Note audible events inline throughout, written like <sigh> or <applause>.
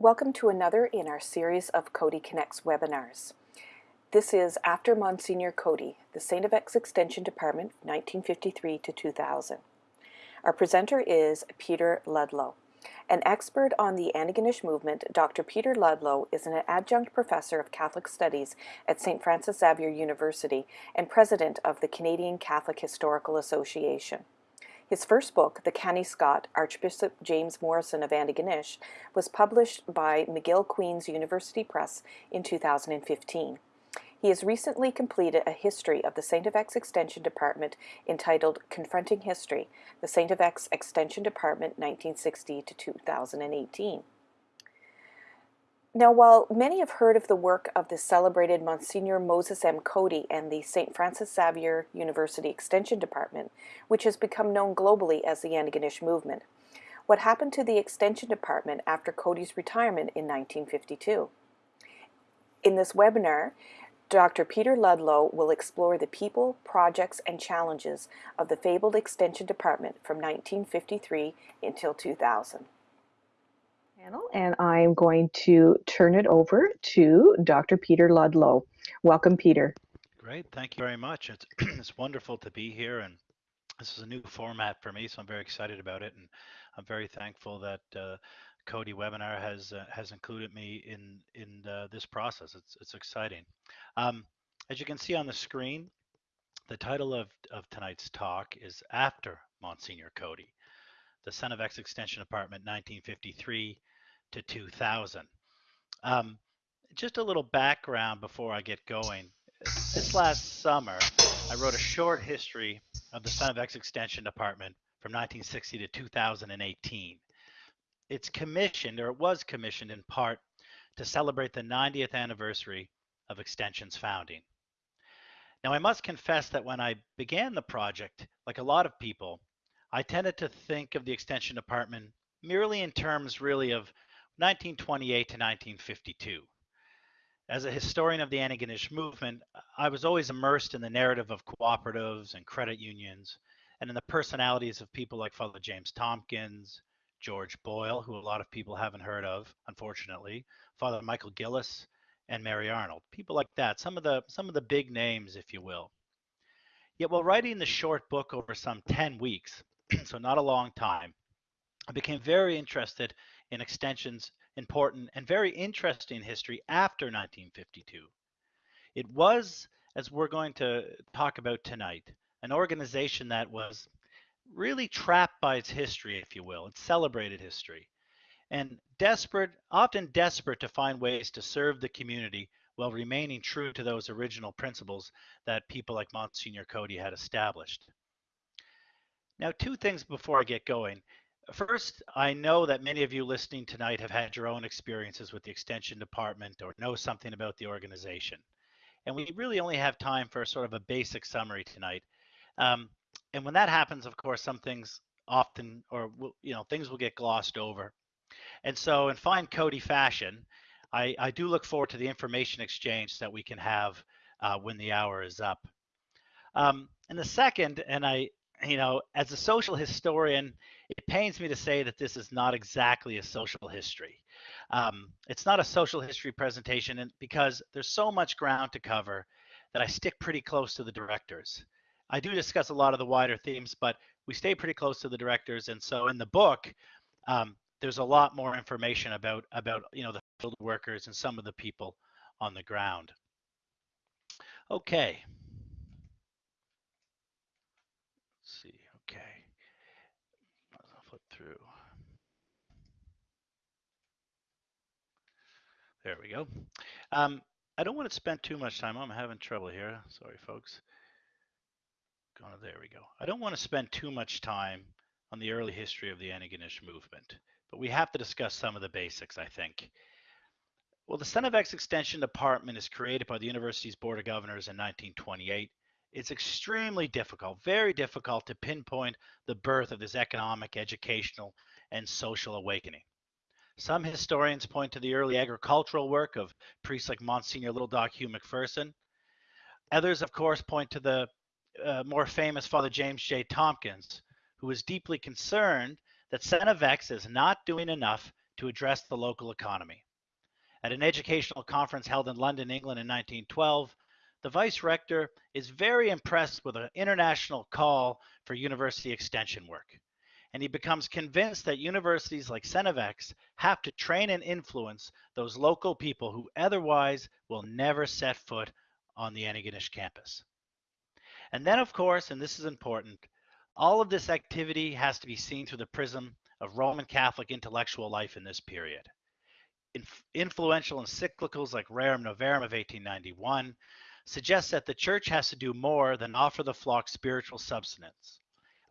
Welcome to another in our series of Coady Connects webinars. This is After Monsignor Coady, the St. FX Extension Department, 1953 to 2000. Our presenter is Peter Ludlow. An expert on the Antigonish movement, Dr. Peter Ludlow is an adjunct professor of Catholic Studies at St. Francis Xavier University and president of the Canadian Catholic Historical Association. His first book, The Canny Scot, Archbishop James Morrison of Antigonish, was published by McGill Queen's University Press in 2015. He has recently completed a history of the St. FX Extension Department entitled Confronting History, the St. FX Extension Department 1960 to 2018. Now, while many have heard of the work of the celebrated Monsignor Moses M. Coady and the St. Francis Xavier University Extension Department, which has become known globally as the Antigonish Movement, what happened to the Extension Department after Coady's retirement in 1952? In this webinar, Dr. Peter Ludlow will explore the people, projects, and challenges of the fabled Extension Department from 1953 until 2000 panel, and I'm going to turn it over to Dr. Peter Ludlow. Welcome, Peter. Great, thank you very much. It's, <clears throat> it's wonderful to be here, and this is a new format for me, so I'm very excited about it, and I'm very thankful that uh, Coady Webinar has uh, has included me in in uh, this process. It's it's exciting. Um, as you can see on the screen, the title of of tonight's talk is After Monsignor Coady, the St. FX Extension Department, 1953 to 2000. Um, just a little background before I get going. This last summer, I wrote a short history of the St. FX Extension Department from 1960 to 2018. It's commissioned, or it was commissioned in part, to celebrate the 90th anniversary of Extension's founding. Now, I must confess that when I began the project, like a lot of people, I tended to think of the Extension Department merely in terms really of 1928 to 1952. As a historian of the Antigonish movement, I was always immersed in the narrative of cooperatives and credit unions, and in the personalities of people like Father James Tompkins, George Boyle, who a lot of people haven't heard of, unfortunately, Father Michael Gillis, and Mary Arnold. People like that, some of the some of the big names, if you will. Yet while writing the short book over some 10 weeks, <clears throat> so not a long time, I became very interested in extension's important and very interesting history after 1952. It was, as we're going to talk about tonight, an organization that was really trapped by its history, if you will, its celebrated history, and desperate, often desperate to find ways to serve the community while remaining true to those original principles that people like Monsignor Coady had established. Now, two things before I get going. First, I know that many of you listening tonight have had your own experiences with the Extension Department or know something about the organization. And we really only have time for sort of a basic summary tonight. Um, and when that happens, of course, some things often, or you know, things will get glossed over. And so, in fine Coady fashion, I, I do look forward to the information exchange that we can have uh, when the hour is up. Um, and the second, and I, you know, as a social historian, it pains me to say that this is not exactly a social history. Um, it's not a social history presentation and because there's so much ground to cover that I stick pretty close to the directors. I do discuss a lot of the wider themes, but we stay pretty close to the directors. And so in the book, um, there's a lot more information about, about you know, the field workers and some of the people on the ground. Okay. Let's see. Okay through. There we go. Um, I don't want to spend too much time. I'm having trouble here. Sorry, folks. To, there we go. I don't want to spend too much time on the early history of the Antigonish movement, but we have to discuss some of the basics, I think. Well, the St. FX Extension Department is created by the university's Board of Governors in 1928 it's extremely difficult, very difficult to pinpoint the birth of this economic, educational, and social awakening. Some historians point to the early agricultural work of priests like Monsignor Little Doc Hugh McPherson. Others, of course, point to the uh, more famous Father James J. Tompkins, who was deeply concerned that X is not doing enough to address the local economy. At an educational conference held in London, England in 1912, the vice rector is very impressed with an international call for university extension work. And he becomes convinced that universities like St. FX have to train and influence those local people who otherwise will never set foot on the Antigonish campus. And then, of course, and this is important, all of this activity has to be seen through the prism of Roman Catholic intellectual life in this period. Inf- influential encyclicals like Rerum Novarum of 1891 suggests that the church has to do more than offer the flock spiritual substance.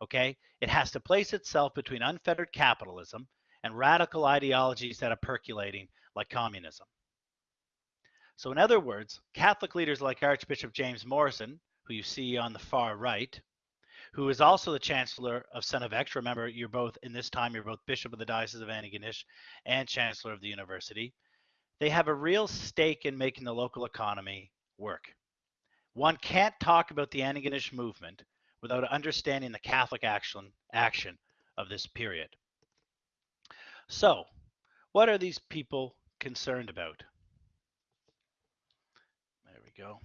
Okay? It has to place itself between unfettered capitalism and radical ideologies that are percolating like communism. So, in other words, Catholic leaders like Archbishop James Morrison, who you see on the far right, who is also the Chancellor of St. FX. Remember, you're both, in this time, you're both Bishop of the Diocese of Antigonish and Chancellor of the University. They have a real stake in making the local economy work. One can't talk about the Antigonish movement without understanding the Catholic action, action of this period. So, what are these people concerned about? There we go.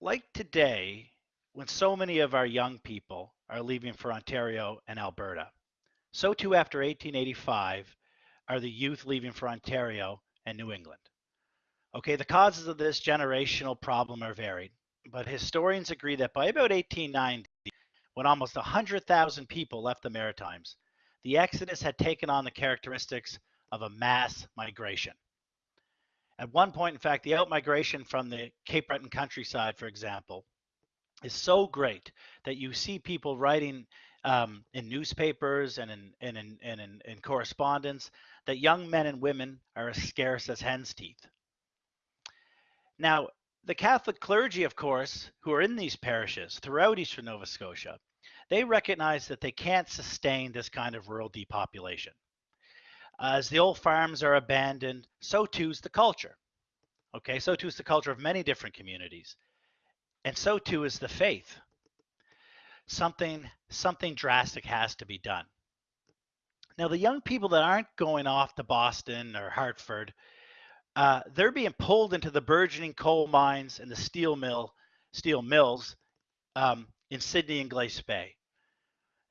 Like today, when so many of our young people are leaving for Ontario and Alberta, so too after 1885 are the youth leaving for Ontario and New England. Okay, the causes of this generational problem are varied, but historians agree that by about 1890, when almost 100,000 people left the Maritimes, the exodus had taken on the characteristics of a mass migration. At one point, in fact, the outmigration from the Cape Breton countryside, for example, is so great that you see people writing um, in newspapers and in, and, in, and in, in correspondence that young men and women are as scarce as hen's teeth. Now, the Catholic clergy, of course, who are in these parishes throughout eastern Nova Scotia, they recognize that they can't sustain this kind of rural depopulation. As the old farms are abandoned, so too is the culture. Okay, so too is the culture of many different communities. And so too is the faith. Something something drastic has to be done. Now, the young people that aren't going off to Boston or Hartford uh, they're being pulled into the burgeoning coal mines and the steel mill, steel mills um, in Sydney and Glace Bay.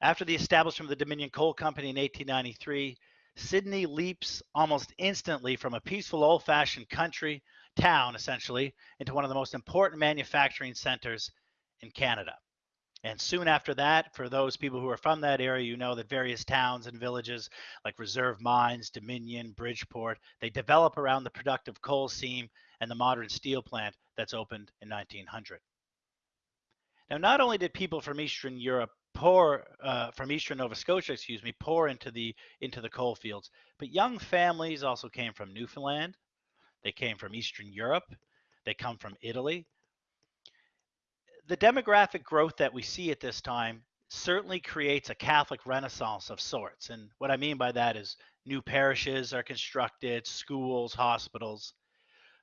After the establishment of the Dominion Coal Company in 1893, Sydney leaps almost instantly from a peaceful old-fashioned country town, essentially, into one of the most important manufacturing centers in Canada. And soon after that, for those people who are from that area, you know that various towns and villages like Reserve Mines, Dominion, Bridgeport, they develop around the productive coal seam and the modern steel plant that's opened in 1900. Now, not only did people from Eastern Europe pour uh, from Eastern Nova Scotia, excuse me, pour into the into the coal fields, but young families also came from Newfoundland. They came from Eastern Europe. They come from Italy the demographic growth that we see at this time certainly creates a Catholic renaissance of sorts. And what I mean by that is new parishes are constructed, schools, hospitals.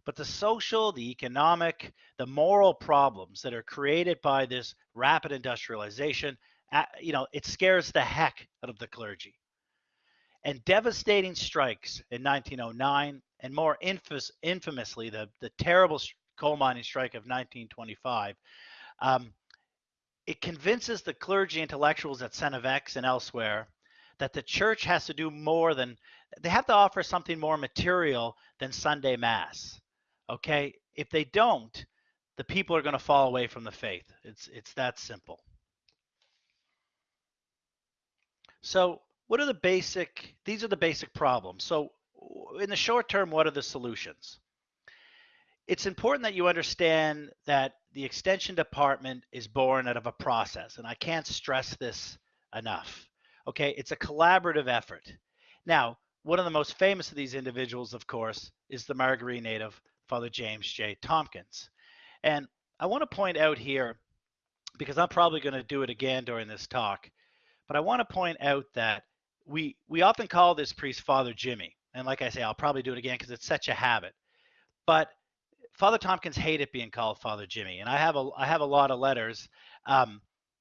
But the social, the economic, the moral problems that are created by this rapid industrialization, uh, you know, it scares the heck out of the clergy. And devastating strikes in 1909, and more infamously, the, the terrible coal mining strike of 1925, um, it convinces the clergy intellectuals at St. FX and elsewhere that the church has to do more than they have to offer something more material than Sunday Mass. Okay, if they don't, the people are going to fall away from the faith. It's it's that simple. So, what are the basic? These are the basic problems. So, in the short term, what are the solutions? It's important that you understand that the extension department is born out of a process, and I can't stress this enough. Okay, it's a collaborative effort. Now, one of the most famous of these individuals, of course, is the Margaree native, Father James J. Tompkins. And I want to point out here, because I'm probably going to do it again during this talk, but I want to point out that we we often call this priest Father Jimmy. And like I say, I'll probably do it again because it's such a habit. But Father Tompkins hated being called Father Jimmy, and I have a I have a lot of letters um,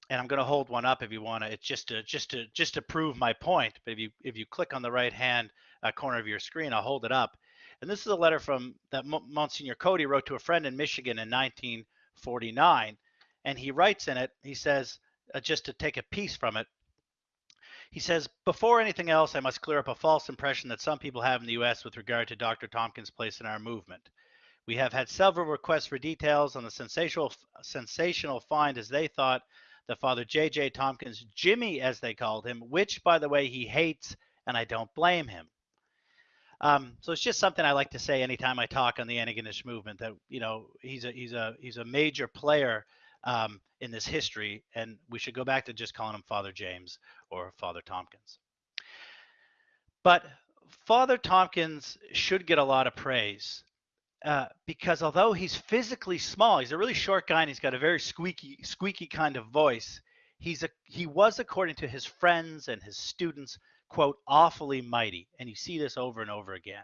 and I'm going to hold one up if you want to. It's just to just to just to prove my point. But if you if you click on the right hand uh, corner of your screen, I'll hold it up. And this is a letter from that Monsignor Coady wrote to a friend in Michigan in 1949, and he writes in it. He says, uh, just to take a piece from it. He says, before anything else, I must clear up a false impression that some people have in the U.S. with regard to Dr. Tompkins' place in our movement. We have had several requests for details on the sensational sensational find, as they thought, the Father J.J. Tompkins, Jimmy, as they called him, which, by the way, he hates, and I don't blame him. Um, so it's just something I like to say anytime I talk on the Antigonish movement that you know he's a he's a he's a major player um, in this history, and we should go back to just calling him Father James or Father Tompkins. But Father Tompkins should get a lot of praise uh, because although he's physically small, he's a really short guy and he's got a very squeaky, squeaky kind of voice. He's a he was, according to his friends and his students, quote, awfully mighty. And you see this over and over again.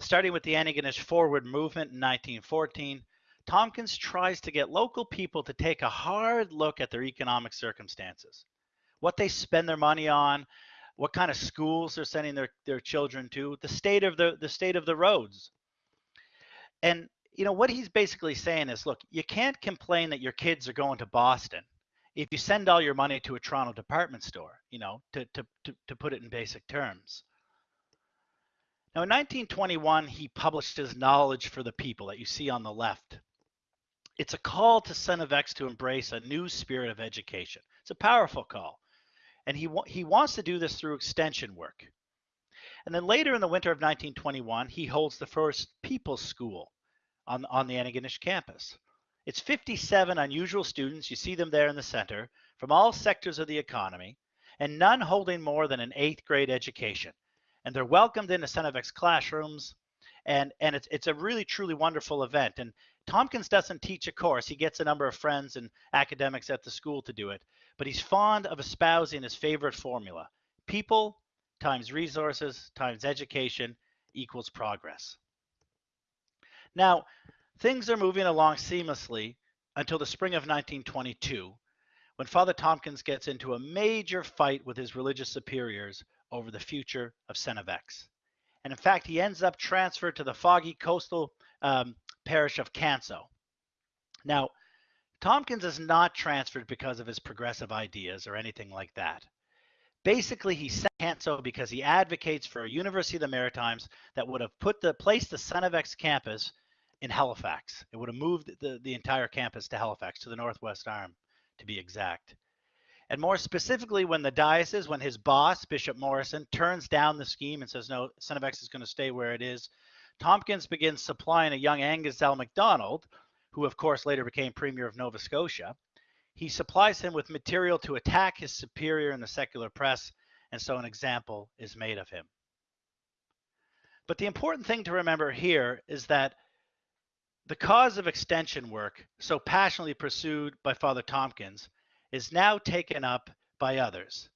Starting with the Antigonish Forward movement in 1914, Tompkins tries to get local people to take a hard look at their economic circumstances, what they spend their money on, what kind of schools they're sending their, their children to, the state of the, the state of the roads, and you know what he's basically saying is, look, you can't complain that your kids are going to Boston if you send all your money to a Toronto department store, you know, to, to, to, to put it in basic terms. Now, in 1921, he published his Knowledge for the People that you see on the left. It's a call to St. FX to embrace a new spirit of education. It's a powerful call. And he, he wants to do this through extension work. And then later in the winter of 1921, he holds the first People's School on, on the Antigonish campus. It's 57 unusual students, you see them there in the center, from all sectors of the economy, and none holding more than an eighth grade education. And they're welcomed into of classrooms, and, and it's, it's a really, truly wonderful event. And Tompkins doesn't teach a course, he gets a number of friends and academics at the school to do it, but he's fond of espousing his favorite formula people times resources times education equals progress. Now, things are moving along seamlessly until the spring of 1922, when Father Tompkins gets into a major fight with his religious superiors over the future of X. And in fact, he ends up transferred to the foggy coastal um, parish of Canso. Now, Tompkins is not transferred because of his progressive ideas or anything like that. Basically, he sent Canso because he advocates for a University of the Maritimes that would have put the placed the St. FX campus in Halifax. It would have moved the, the entire campus to Halifax, to the Northwest Arm, to be exact. And more specifically, when the diocese, when his boss, Bishop Morrison, turns down the scheme and says, no, St. FX is going to stay where it is, Tompkins begins supplying a young Angus L. MacDonald, who of course later became Premier of Nova Scotia. He supplies him with material to attack his superior in the secular press, and so an example is made of him. But the important thing to remember here is that the cause of extension work, so passionately pursued by Father Tompkins, is now taken up by others.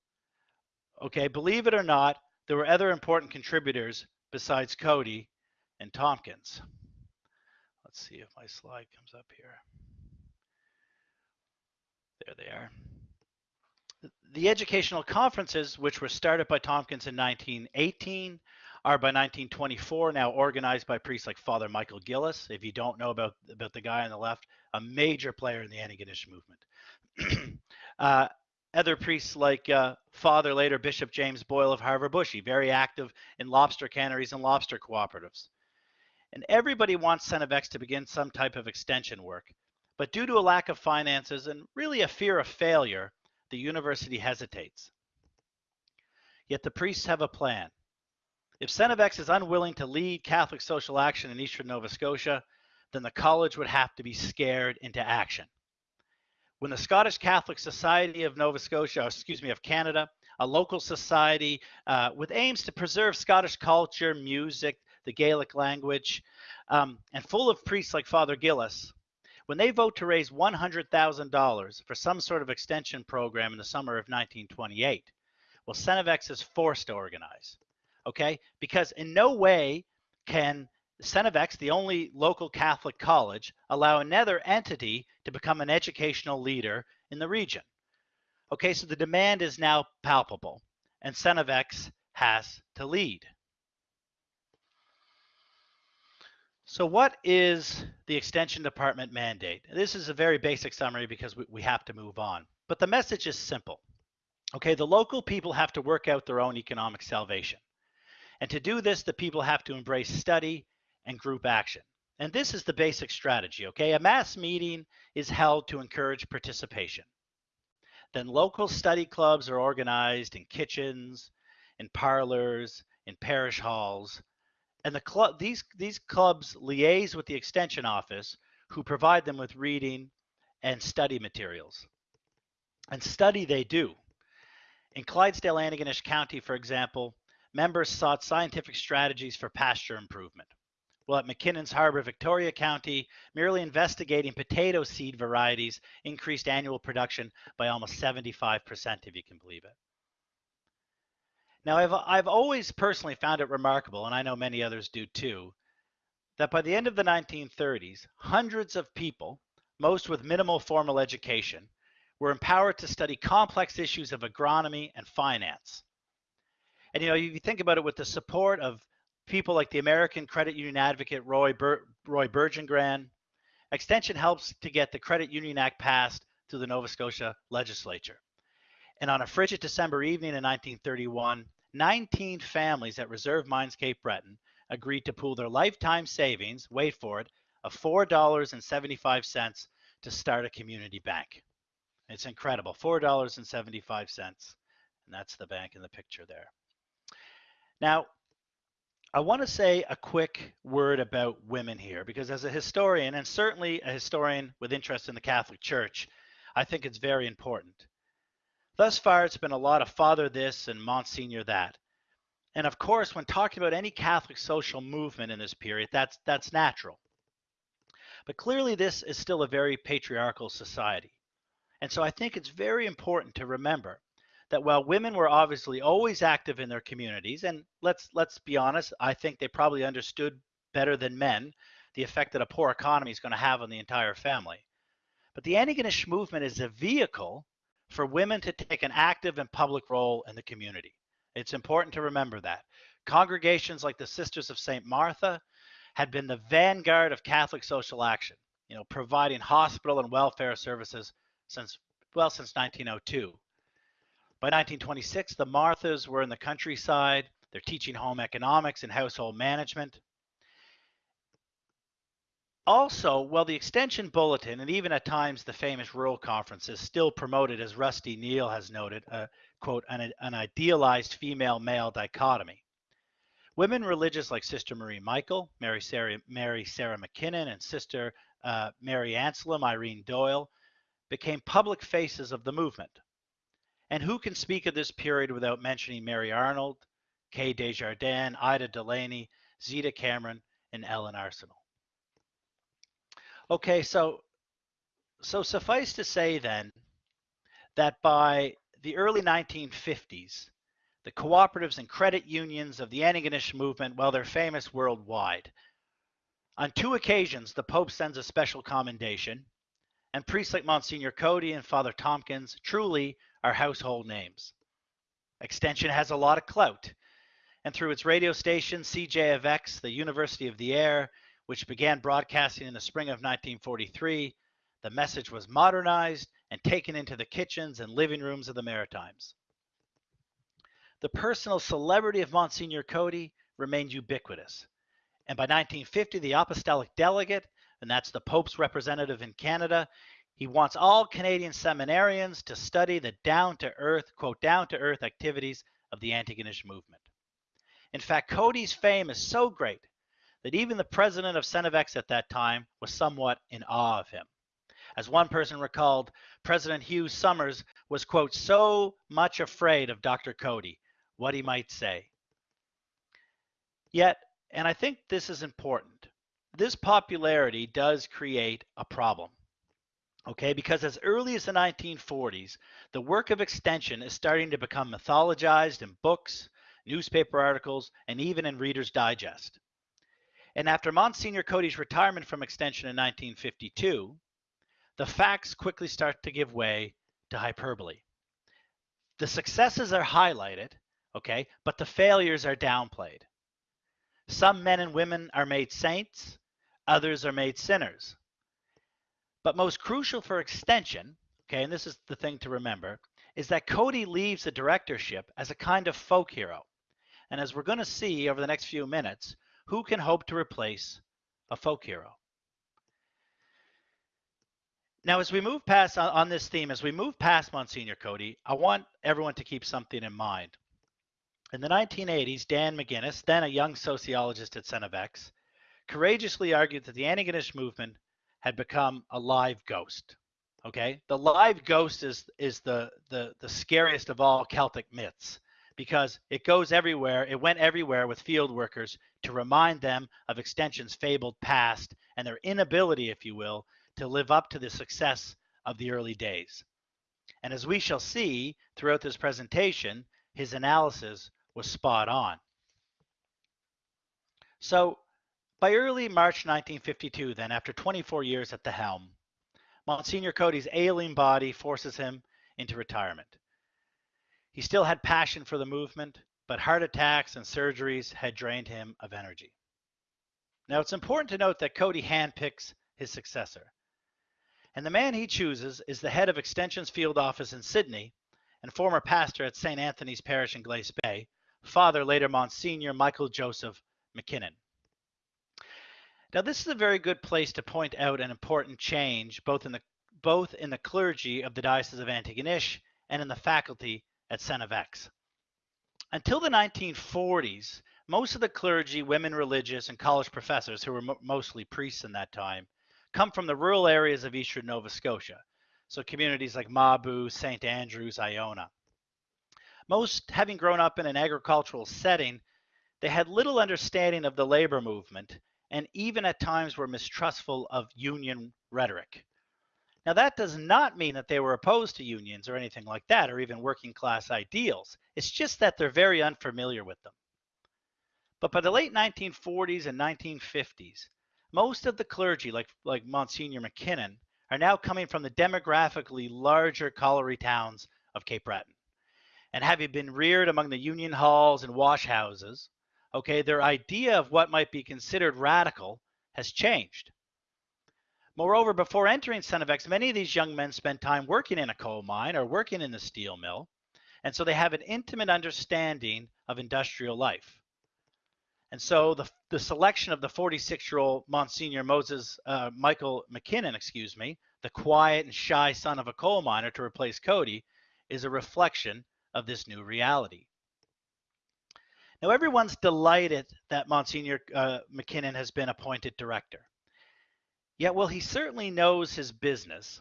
Okay, believe it or not, there were other important contributors besides Coady and Tompkins. Let's see if my slide comes up here. There they are. The educational conferences, which were started by Tompkins in 1918, are by 1924 now organized by priests like Father Michael Gillis. If you don't know about, about the guy on the left, a major player in the Antigonish movement. <clears throat> uh, other priests like uh, Father later Bishop James Boyle of Havre Boucher, very active in lobster canneries and lobster cooperatives. And everybody wants St. FX to begin some type of extension work. But due to a lack of finances and really a fear of failure, the university hesitates. Yet the priests have a plan. If Son is unwilling to lead Catholic social action in eastern Nova Scotia, then the college would have to be scared into action. When the Scottish Catholic Society of Nova Scotia, excuse me, of Canada, a local society uh, with aims to preserve Scottish culture, music, the Gaelic language, um, and full of priests like Father Gillis, when they vote to raise $100,000 for some sort of extension program in the summer of 1928, well, Son is forced to organize okay? Because in no way can St. FX, the only local Catholic college, allow another entity to become an educational leader in the region. Okay, so the demand is now palpable, and St. FX has to lead. So what is the Extension Department mandate? This is a very basic summary because we, we have to move on. But the message is simple. Okay, the local people have to work out their own economic salvation. And to do this, the people have to embrace study and group action. And this is the basic strategy, okay? A mass meeting is held to encourage participation. Then local study clubs are organized in kitchens, in parlors, in parish halls, and the club these these clubs liaise with the extension office who provide them with reading and study materials. And study they do. In Clydesdale Antigonish County, for example, members sought scientific strategies for pasture improvement. Well, at McKinnon's Harbor, Victoria County, merely investigating potato seed varieties increased annual production by almost 75%, if you can believe it. Now, I've, I've always personally found it remarkable, and I know many others do too, that by the end of the 1930s, hundreds of people, most with minimal formal education, were empowered to study complex issues of agronomy and finance. And you know, you think about it with the support of people like the American credit union advocate Roy, Bur- Roy Bergengren, Extension helps to get the Credit Union Act passed through the Nova Scotia legislature. And on a frigid December evening in 1931, 19 families at Reserve Mines Cape Breton agreed to pool their lifetime savings, wait for it, of $4.75 to start a community bank. It's incredible, $4.75. And that's the bank in the picture there. Now, I want to say a quick word about women here because, as a historian, and certainly a historian with interest in the Catholic Church, I think it's very important. Thus far, it's been a lot of father this and Monsignor that. And of course, when talking about any Catholic social movement in this period, that's, that's natural. But clearly, this is still a very patriarchal society. And so I think it's very important to remember that while women were obviously always active in their communities, and let's let's be honest, I think they probably understood better than men the effect that a poor economy is going to have on the entire family. But the Antigonish movement is a vehicle for women to take an active and public role in the community. It's important to remember that. Congregations like the Sisters of St. Martha had been the vanguard of Catholic social action, you know, providing hospital and welfare services since well since 1902. By 1926, the Marthas were in the countryside. They're teaching home economics and household management. Also, while the Extension Bulletin and even at times the famous rural conferences still promoted, as Rusty Neal has noted, a quote, an, an idealized female male dichotomy. Women religious like Sister Marie Michael, Mary Sarah, Mary Sarah McKinnon, and Sister uh, Mary Anselm, Irene Doyle, became public faces of the movement. And who can speak of this period without mentioning Mary Arnold, Kay Desjardins, Ida Delaney, Zita Cameron, and Ellen Arsenault? Okay, so so suffice to say then that by the early 1950s, the cooperatives and credit unions of the Antigonish movement, well, they're famous worldwide. On two occasions, the Pope sends a special commendation, and priests like Monsignor Coady and Father Tompkins truly are household names. Extension has a lot of clout, and through its radio station, CJFX, the University of the Air, which began broadcasting in the spring of 1943, the message was modernized and taken into the kitchens and living rooms of the Maritimes. The personal celebrity of Monsignor Coady remained ubiquitous. And by 1950, the apostolic delegate, and that's the Pope's representative in Canada, he wants all Canadian seminarians to study the down to earth, quote, down to earth activities of the Antigonish movement. In fact, Coady's fame is so great that even the president of St. FX at that time was somewhat in awe of him. As one person recalled, President Hugh Somers was, quote, so much afraid of Dr. Coady, what he might say. Yet, and I think this is important, this popularity does create a problem. Okay, because as early as the 1940s, the work of extension is starting to become mythologized in books, newspaper articles, and even in Reader's Digest. And after Monsignor Coady's retirement from Extension in 1952, the facts quickly start to give way to hyperbole. The successes are highlighted, okay, but the failures are downplayed. Some men and women are made saints, others are made sinners. But most crucial for extension, okay, and this is the thing to remember, is that Coady leaves the directorship as a kind of folk hero. And as we're going to see over the next few minutes, who can hope to replace a folk hero? Now, as we move past on, this theme, as we move past Monsignor Coady, I want everyone to keep something in mind. In the 1980s, Dan McGinnis, then a young sociologist at St. FX, courageously argued that the Antigonish movement had become a live ghost. Okay, the live ghost is is the the the scariest of all Celtic myths because it goes everywhere. It went everywhere with field workers to remind them of Extension's fabled past and their inability, if you will, to live up to the success of the early days. And as we shall see throughout this presentation, his analysis was spot on. So by early March 1952, then, after 24 years at the helm, Monsignor Coady's ailing body forces him into retirement. He still had passion for the movement, but heart attacks and surgeries had drained him of energy. Now, it's important to note that Coady handpicks his successor. And the man he chooses is the head of Extension's field office in Sydney and former pastor at St. Anthony's Parish in Glace Bay, Father later Monsignor Michael Joseph McKinnon. Now, this is a very good place to point out an important change both in the both in the clergy of the Diocese of Antigonish and in the faculty at St. FX. Until the 1940s, most of the clergy, women religious, and college professors, who were mo mostly priests in that time, come from the rural areas of eastern Nova Scotia, so communities like Mabou, St. Andrews, Iona. Most, having grown up in an agricultural setting, they had little understanding of the labor movement and even at times were mistrustful of union rhetoric. Now, that does not mean that they were opposed to unions or anything like that, or even working class ideals. It's just that they're very unfamiliar with them. But by the late 1940s and 1950s, most of the clergy, like, like Monsignor McKinnon, are now coming from the demographically larger colliery towns of Cape Breton. And having been reared among the union halls and wash houses, okay, their idea of what might be considered radical has changed. Moreover, before entering St. FX, many of these young men spent time working in a coal mine or working in the steel mill, and so they have an intimate understanding of industrial life. And so the, the selection of the 46-year-old Monsignor Moses uh, Michael McKinnon, excuse me, the quiet and shy son of a coal miner to replace Coady, is a reflection of this new reality. Now everyone's delighted that Monsignor uh, McKinnon has been appointed director. Yet, while he certainly knows his business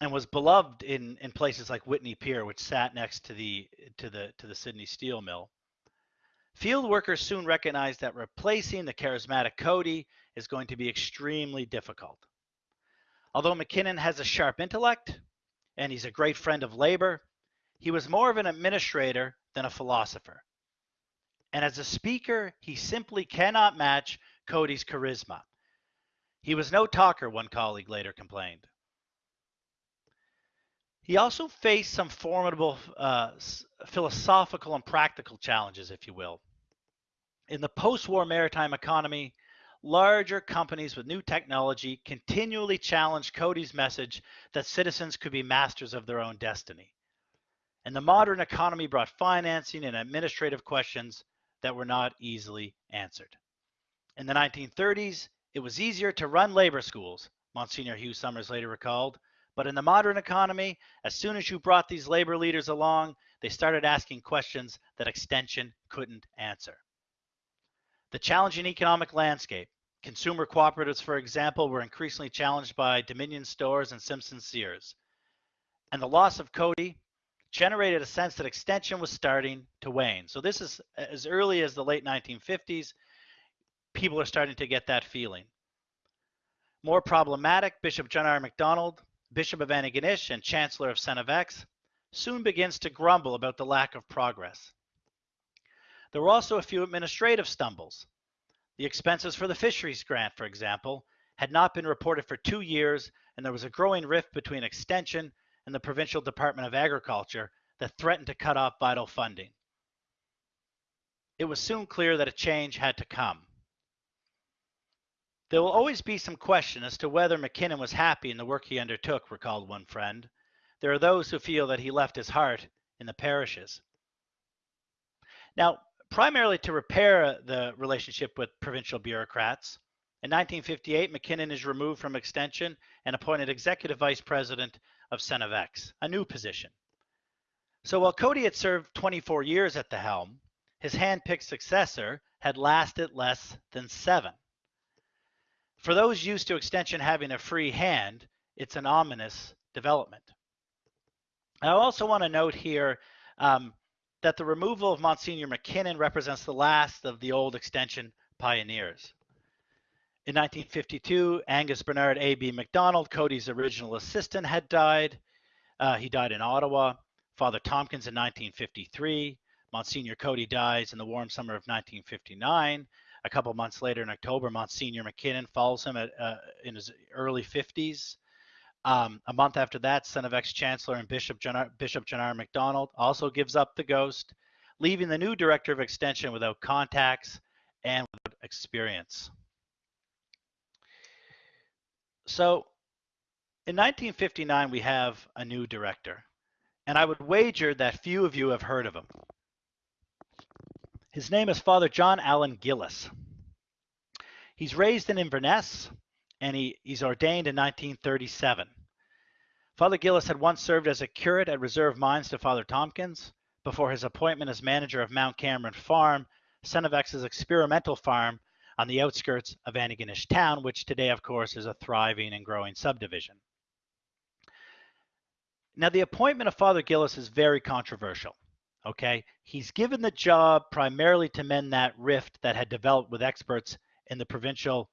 and was beloved in, in places like Whitney Pier, which sat next to the to the to the Sydney steel mill, Field workers soon recognized that replacing the charismatic Coady is going to be extremely difficult. Although McKinnon has a sharp intellect and he's a great friend of labor, he was more of an administrator than a philosopher. And as a speaker, he simply cannot match Coady's charisma. He was no talker, one colleague later complained. He also faced some formidable uh, philosophical and practical challenges, if you will. In the post war maritime economy, larger companies with new technology continually challenged Coady's message that citizens could be masters of their own destiny. And the modern economy brought financing and administrative questions that were not easily answered. In the 1930s, it was easier to run labor schools, Monsignor Hugh Somers later recalled, but in the modern economy, as soon as you brought these labor leaders along, they started asking questions that extension couldn't answer. The challenging economic landscape. Consumer cooperatives, for example, were increasingly challenged by Dominion Stores and Simpson Sears. And the loss of Coady generated a sense that extension was starting to wane. So this is as early as the late 1950s, people are starting to get that feeling. More problematic, Bishop John R. MacDonald Bishop of Antigonish and Chancellor of St. FX, soon begins to grumble about the lack of progress. There were also a few administrative stumbles. The expenses for the fisheries grant, for example, had not been reported for two years, and there was a growing rift between Extension and the provincial Department of Agriculture that threatened to cut off vital funding. It was soon clear that a change had to come. There will always be some question as to whether McKinnon was happy in the work he undertook, recalled one friend. There are those who feel that he left his heart in the parishes. Now, primarily to repair the relationship with provincial bureaucrats, in 1958, McKinnon is removed from Extension and appointed Executive Vice President of St. FX, a new position. So while Coady had served 24 years at the helm, his hand-picked successor had lasted less than seven. For those used to Extension having a free hand, it's an ominous development. I also want to note here um, that the removal of Monsignor McKinnon represents the last of the old Extension pioneers. In 1952, Angus Bernard A.B. MacDonald, Coady's original assistant, had died. Uh, he died in Ottawa. Father Tompkins in 1953. Monsignor Coady dies in the warm summer of 1959. A couple months later, in October, Monsignor McKinnon follows him at, uh, in his early 50s. Um, a month after that, son of ex-chancellor and Bishop John, Bishop John R. MacDonald also gives up the ghost, leaving the new director of extension without contacts and without experience. So in 1959, we have a new director, and I would wager that few of you have heard of him. His name is Father John Allen Gillis. He's raised in Inverness, and he, he's ordained in 1937. Father Gillis had once served as a curate at Reserve Mines to Father Tompkins before his appointment as manager of Mount Cameron Farm, St. FX's experimental farm on the outskirts of Antigonish town, which today, of course, is a thriving and growing subdivision. Now, the appointment of Father Gillis is very controversial. Okay, he's given the job primarily to mend that rift that had developed with experts in the provincial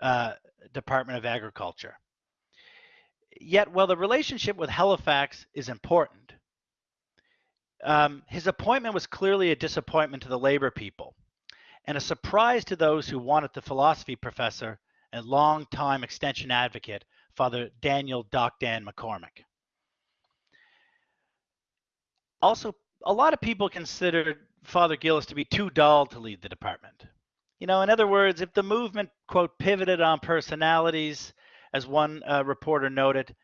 uh, Department of Agriculture. Yet, while the relationship with Halifax is important, um, his appointment was clearly a disappointment to the labor people and a surprise to those who wanted the philosophy professor and longtime extension advocate, Father Daniel Doc Dan McCormick. Also, a lot of people considered Father Gillis to be too dull to lead the department. You know, in other words, if the movement, quote, pivoted on personalities, as one uh, reporter noted,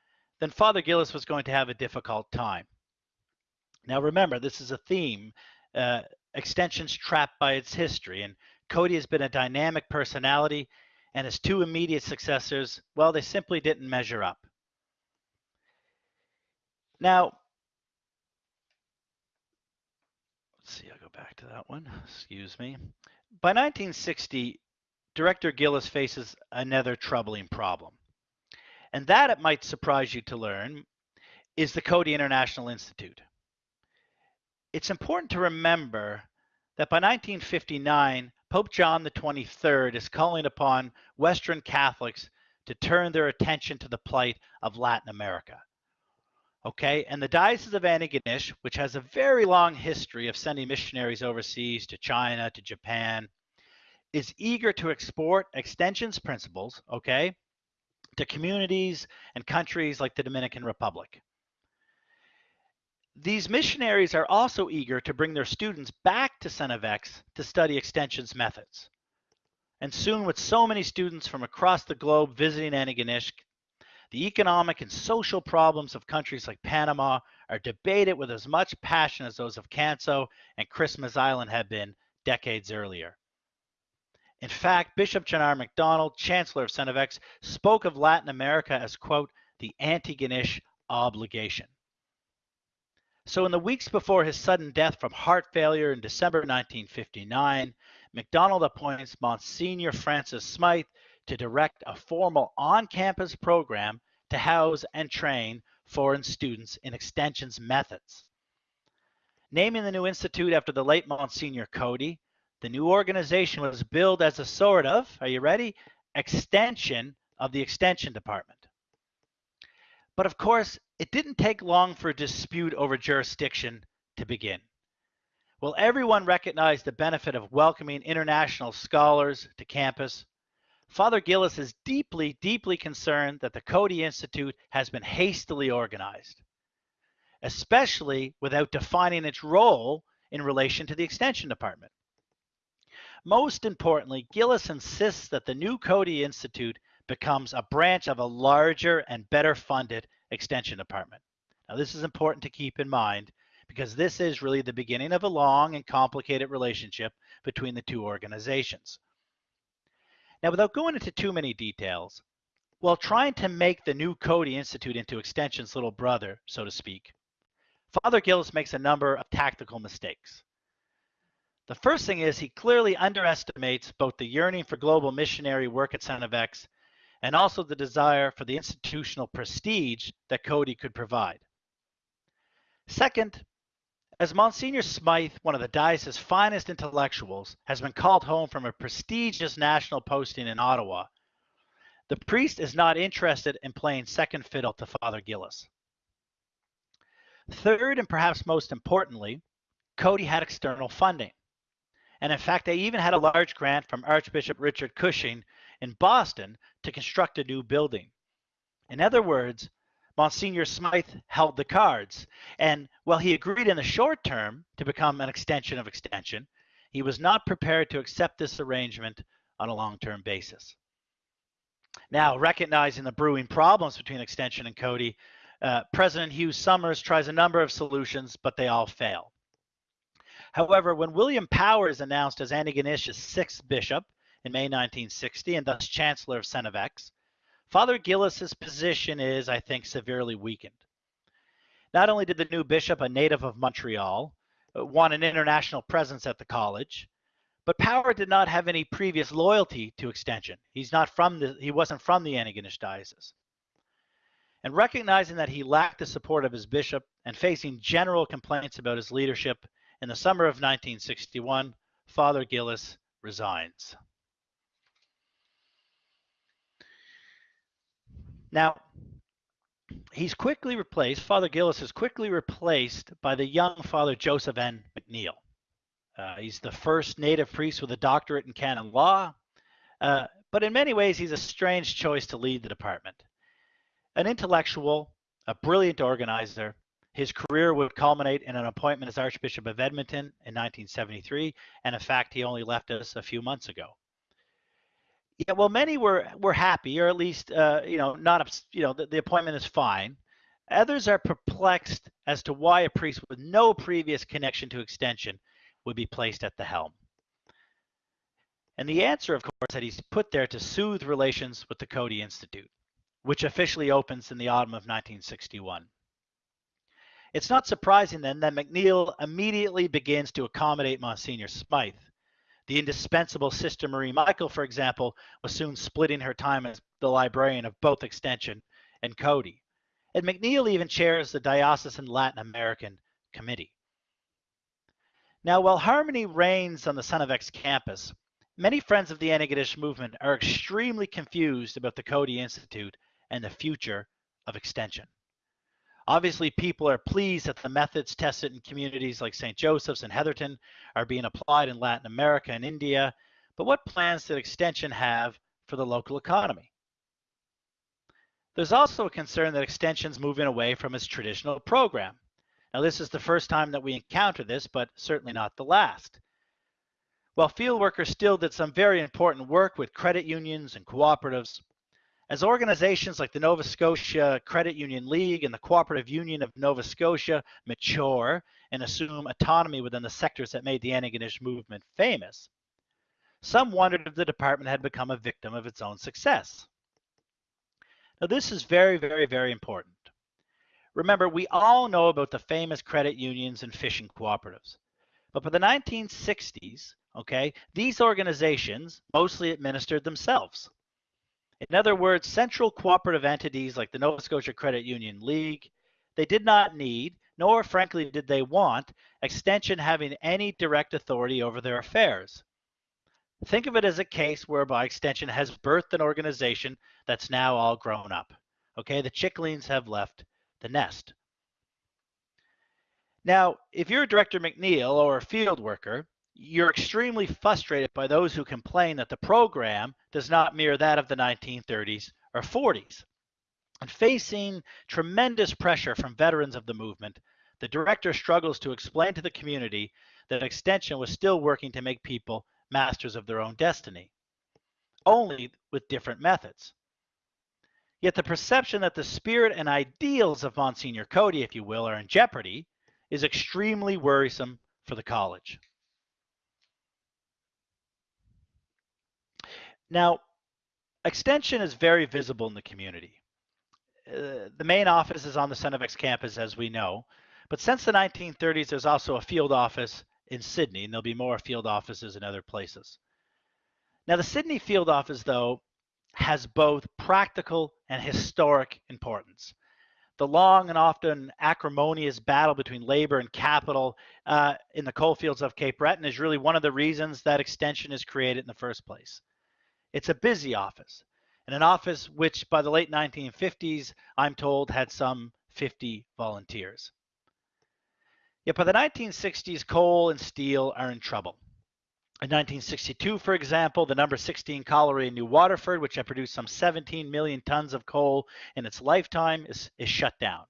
then Father Gillis was going to have a difficult time. Now, remember, this is a theme uh, extensions trapped by its history. And Coady has been a dynamic personality, and his two immediate successors, well, they simply didn't measure up. Now, let's see, I'll go back to that one. Excuse me. By 1960, Director Gillis faces another troubling problem. And that, it might surprise you to learn, is the Coady International Institute it's important to remember that by 1959, Pope John the 23rd is calling upon Western Catholics to turn their attention to the plight of Latin America. Okay, and the Diocese of Antigonish, which has a very long history of sending missionaries overseas to China, to Japan, is eager to export extensions principles, okay, to communities and countries like the Dominican Republic. These missionaries are also eager to bring their students back to St. FX to study extensions methods. And soon, with so many students from across the globe visiting Antigonish, the economic and social problems of countries like Panama are debated with as much passion as those of Canso and Christmas Island had been decades earlier. In fact, Bishop John R. MacDonald, Chancellor of St. FX, spoke of Latin America as, quote, the Antigonish obligation. So, in the weeks before his sudden death from heart failure in December 1959, MacDonald appoints Monsignor Francis Smythe to direct a formal on campus program to house and train foreign students in extensions methods. Naming the new institute after the late Monsignor Coady, the new organization was billed as a sort of, are you ready, extension of the extension department. But of course, it didn't take long for a dispute over jurisdiction to begin. While everyone recognized the benefit of welcoming international scholars to campus, Father Gillis is deeply, deeply concerned that the Coady Institute has been hastily organized, especially without defining its role in relation to the Extension Department. Most importantly, Gillis insists that the new Coady Institute becomes a branch of a larger and better funded Extension Department. Now, this is important to keep in mind because this is really the beginning of a long and complicated relationship between the two organizations. Now, without going into too many details, while trying to make the new Coady Institute into Extension's little brother, so to speak, Father Gillis makes a number of tactical mistakes. The first thing is he clearly underestimates both the yearning for global missionary work at St. FX and also the desire for the institutional prestige that Coady could provide. Second, as Monsignor Smythe, one of the diocese's finest intellectuals, has been called home from a prestigious national posting in Ottawa, the priest is not interested in playing second fiddle to Father Gillis. Third, and perhaps most importantly, Cody had external funding. And in fact, they even had a large grant from Archbishop Richard Cushing in Boston to construct a new building. In other words, Monsignor Smythe held the cards. And while he agreed in the short term to become an extension of extension, he was not prepared to accept this arrangement on a long term basis. Now, recognizing the brewing problems between extension and Coady, uh, President Hugh Somers tries a number of solutions, but they all fail. However, when William Power is announced as Antigonish's sixth bishop in May 1960 and thus Chancellor of St. FX, Father Gillis's position is, I think, severely weakened. Not only did the new bishop, a native of Montreal, uh, want an international presence at the college, but Power did not have any previous loyalty to Extension. He's not from the he wasn't from the Antigonish diocese. And recognizing that he lacked the support of his bishop and facing general complaints about his leadership, in the summer of 1961, Father Gillis resigns. Now, he's quickly replaced, Father Gillis is quickly replaced by the young Father Joseph N. McNeil. Uh, he's the first native priest with a doctorate in canon law, uh, but in many ways, he's a strange choice to lead the department. An intellectual, a brilliant organizer, his career would culminate in an appointment as Archbishop of Edmonton in 1973, and in fact, he only left us a few months ago. Yeah, well, many were were happy, or at least, uh, you know, not, you know, the, the appointment is fine. Others are perplexed as to why a priest with no previous connection to extension would be placed at the helm. And the answer, of course, that he's put there to soothe relations with the Coady Institute, which officially opens in the autumn of 1961. It's not surprising then that McNeil immediately begins to accommodate Monsignor Smythe. The indispensable Sister Marie Michael, for example, was soon splitting her time as the librarian of both Extension and Coady. And McNeil even chairs the Diocesan Latin American Committee. Now, while harmony reigns on the St. FX campus, many friends of the Antigonish movement are extremely confused about the Coady Institute and the future of Extension. Obviously, people are pleased that the methods tested in communities like St. Joseph's and Heatherton are being applied in Latin America and India, but what plans did Extension have for the local economy? There's also a concern that Extension's moving away from its traditional program. Now, this is the first time that we encounter this, but certainly not the last. While field workers still did some very important work with credit unions and cooperatives, as organizations like the Nova Scotia Credit Union League and the Cooperative Union of Nova Scotia mature and assume autonomy within the sectors that made the Antigonish movement famous, some wondered if the department had become a victim of its own success. Now, this is very, very, very important. Remember, we all know about the famous credit unions and fishing cooperatives. But by the 1960s, okay, these organizations mostly administered themselves. In other words, central cooperative entities like the Nova Scotia Credit Union League, they did not need, nor frankly did they want, Extension having any direct authority over their affairs. Think of it as a case whereby Extension has birthed an organization that's now all grown up. Okay, the chicklings have left the nest. Now, if you're a Director McNeil or a field worker, you're extremely frustrated by those who complain that the program does not mirror that of the 1930s or 40s. And facing tremendous pressure from veterans of the movement, the director struggles to explain to the community that Extension was still working to make people masters of their own destiny, only with different methods. Yet the perception that the spirit and ideals of Monsignor Coady, if you will, are in jeopardy is extremely worrisome for the college. Now, Extension is very visible in the community. Uh, the main office is on the St. FX campus, as we know, but since the 1930s, there's also a field office in Sydney, and there'll be more field offices in other places. Now, the Sydney field office, though, has both practical and historic importance. The long and often acrimonious battle between labor and capital uh, in the coalfields of Cape Breton is really one of the reasons that extension is created in the first place. It's a busy office, and an office which by the late 1950s, I'm told, had some 50 volunteers. Yet by the 1960s, coal and steel are in trouble. In 1962, for example, the number 16 colliery in New Waterford, which had produced some 17 million tons of coal in its lifetime, is, is shut down.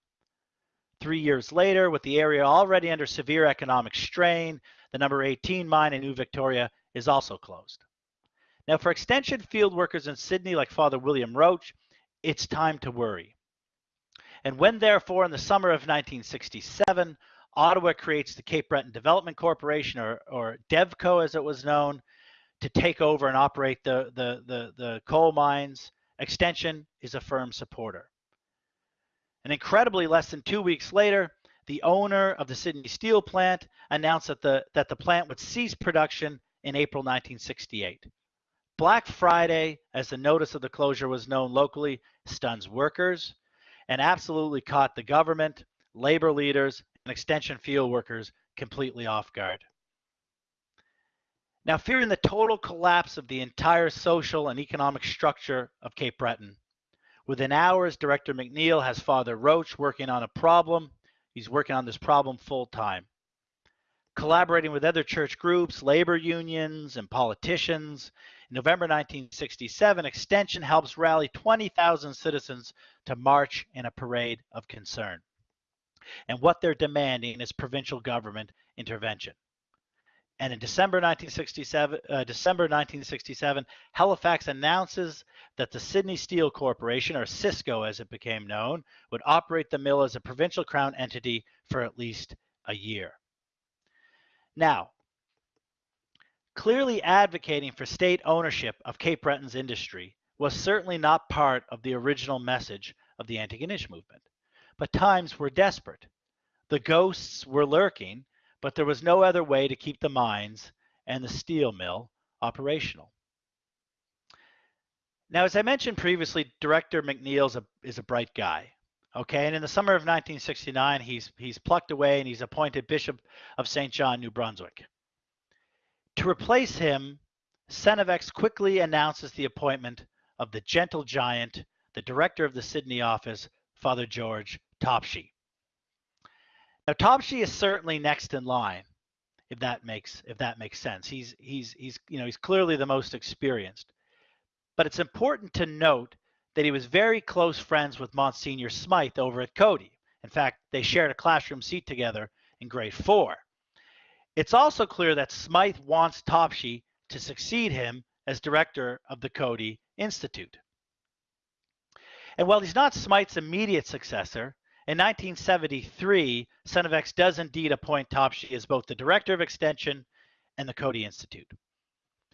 Three years later, with the area already under severe economic strain, the number 18 mine in New Victoria is also closed. Now, for extension field workers in Sydney like Father William Roach, it's time to worry. And when, therefore, in the summer of 1967, Ottawa creates the Cape Breton Development Corporation, or, or DevCo as it was known, to take over and operate the, the, the, the coal mines. Extension is a firm supporter. And incredibly, less than two weeks later, the owner of the Sydney Steel plant announced that the, that the plant would cease production in April 1968. Black Friday, as the notice of the closure was known locally, stuns workers and absolutely caught the government, labor leaders, and extension field workers completely off guard. Now, fearing the total collapse of the entire social and economic structure of Cape Breton, within hours, Director McNeil has Father Roach working on a problem. He's working on this problem full time. Collaborating with other church groups, labor unions, and politicians, November 1967, Extension helps rally 20,000 citizens to march in a parade of concern and what they're demanding is provincial government intervention. And in December 1967, uh, December 1967, Halifax announces that the Sydney Steel Corporation, or Sysco as it became known, would operate the mill as a provincial crown entity for at least a year. Now, clearly advocating for state ownership of Cape Breton's industry was certainly not part of the original message of the Antigonish movement. But times were desperate. The ghosts were lurking, but there was no other way to keep the mines and the steel mill operational. Now, as I mentioned previously, Director McNeil is a, is a bright guy. Okay, and in the summer of 1969, he's he's plucked away and he's appointed Bishop of St. John, New Brunswick. To replace him, St. FX quickly announces the appointment of the gentle giant, the director of the Sydney office, Father George Topshee. Now Topshee is certainly next in line, if that makes if that makes sense. He's he's he's you know he's clearly the most experienced. But it's important to note that he was very close friends with Monsignor Smythe over at Coady. In fact, they shared a classroom seat together in grade four. It's also clear that Smythe wants Topshee to succeed him as director of the Coady Institute. And while he's not Smythe's immediate successor, in 1973, St. FX does indeed appoint Topshee as both the director of extension and the Cody Institute.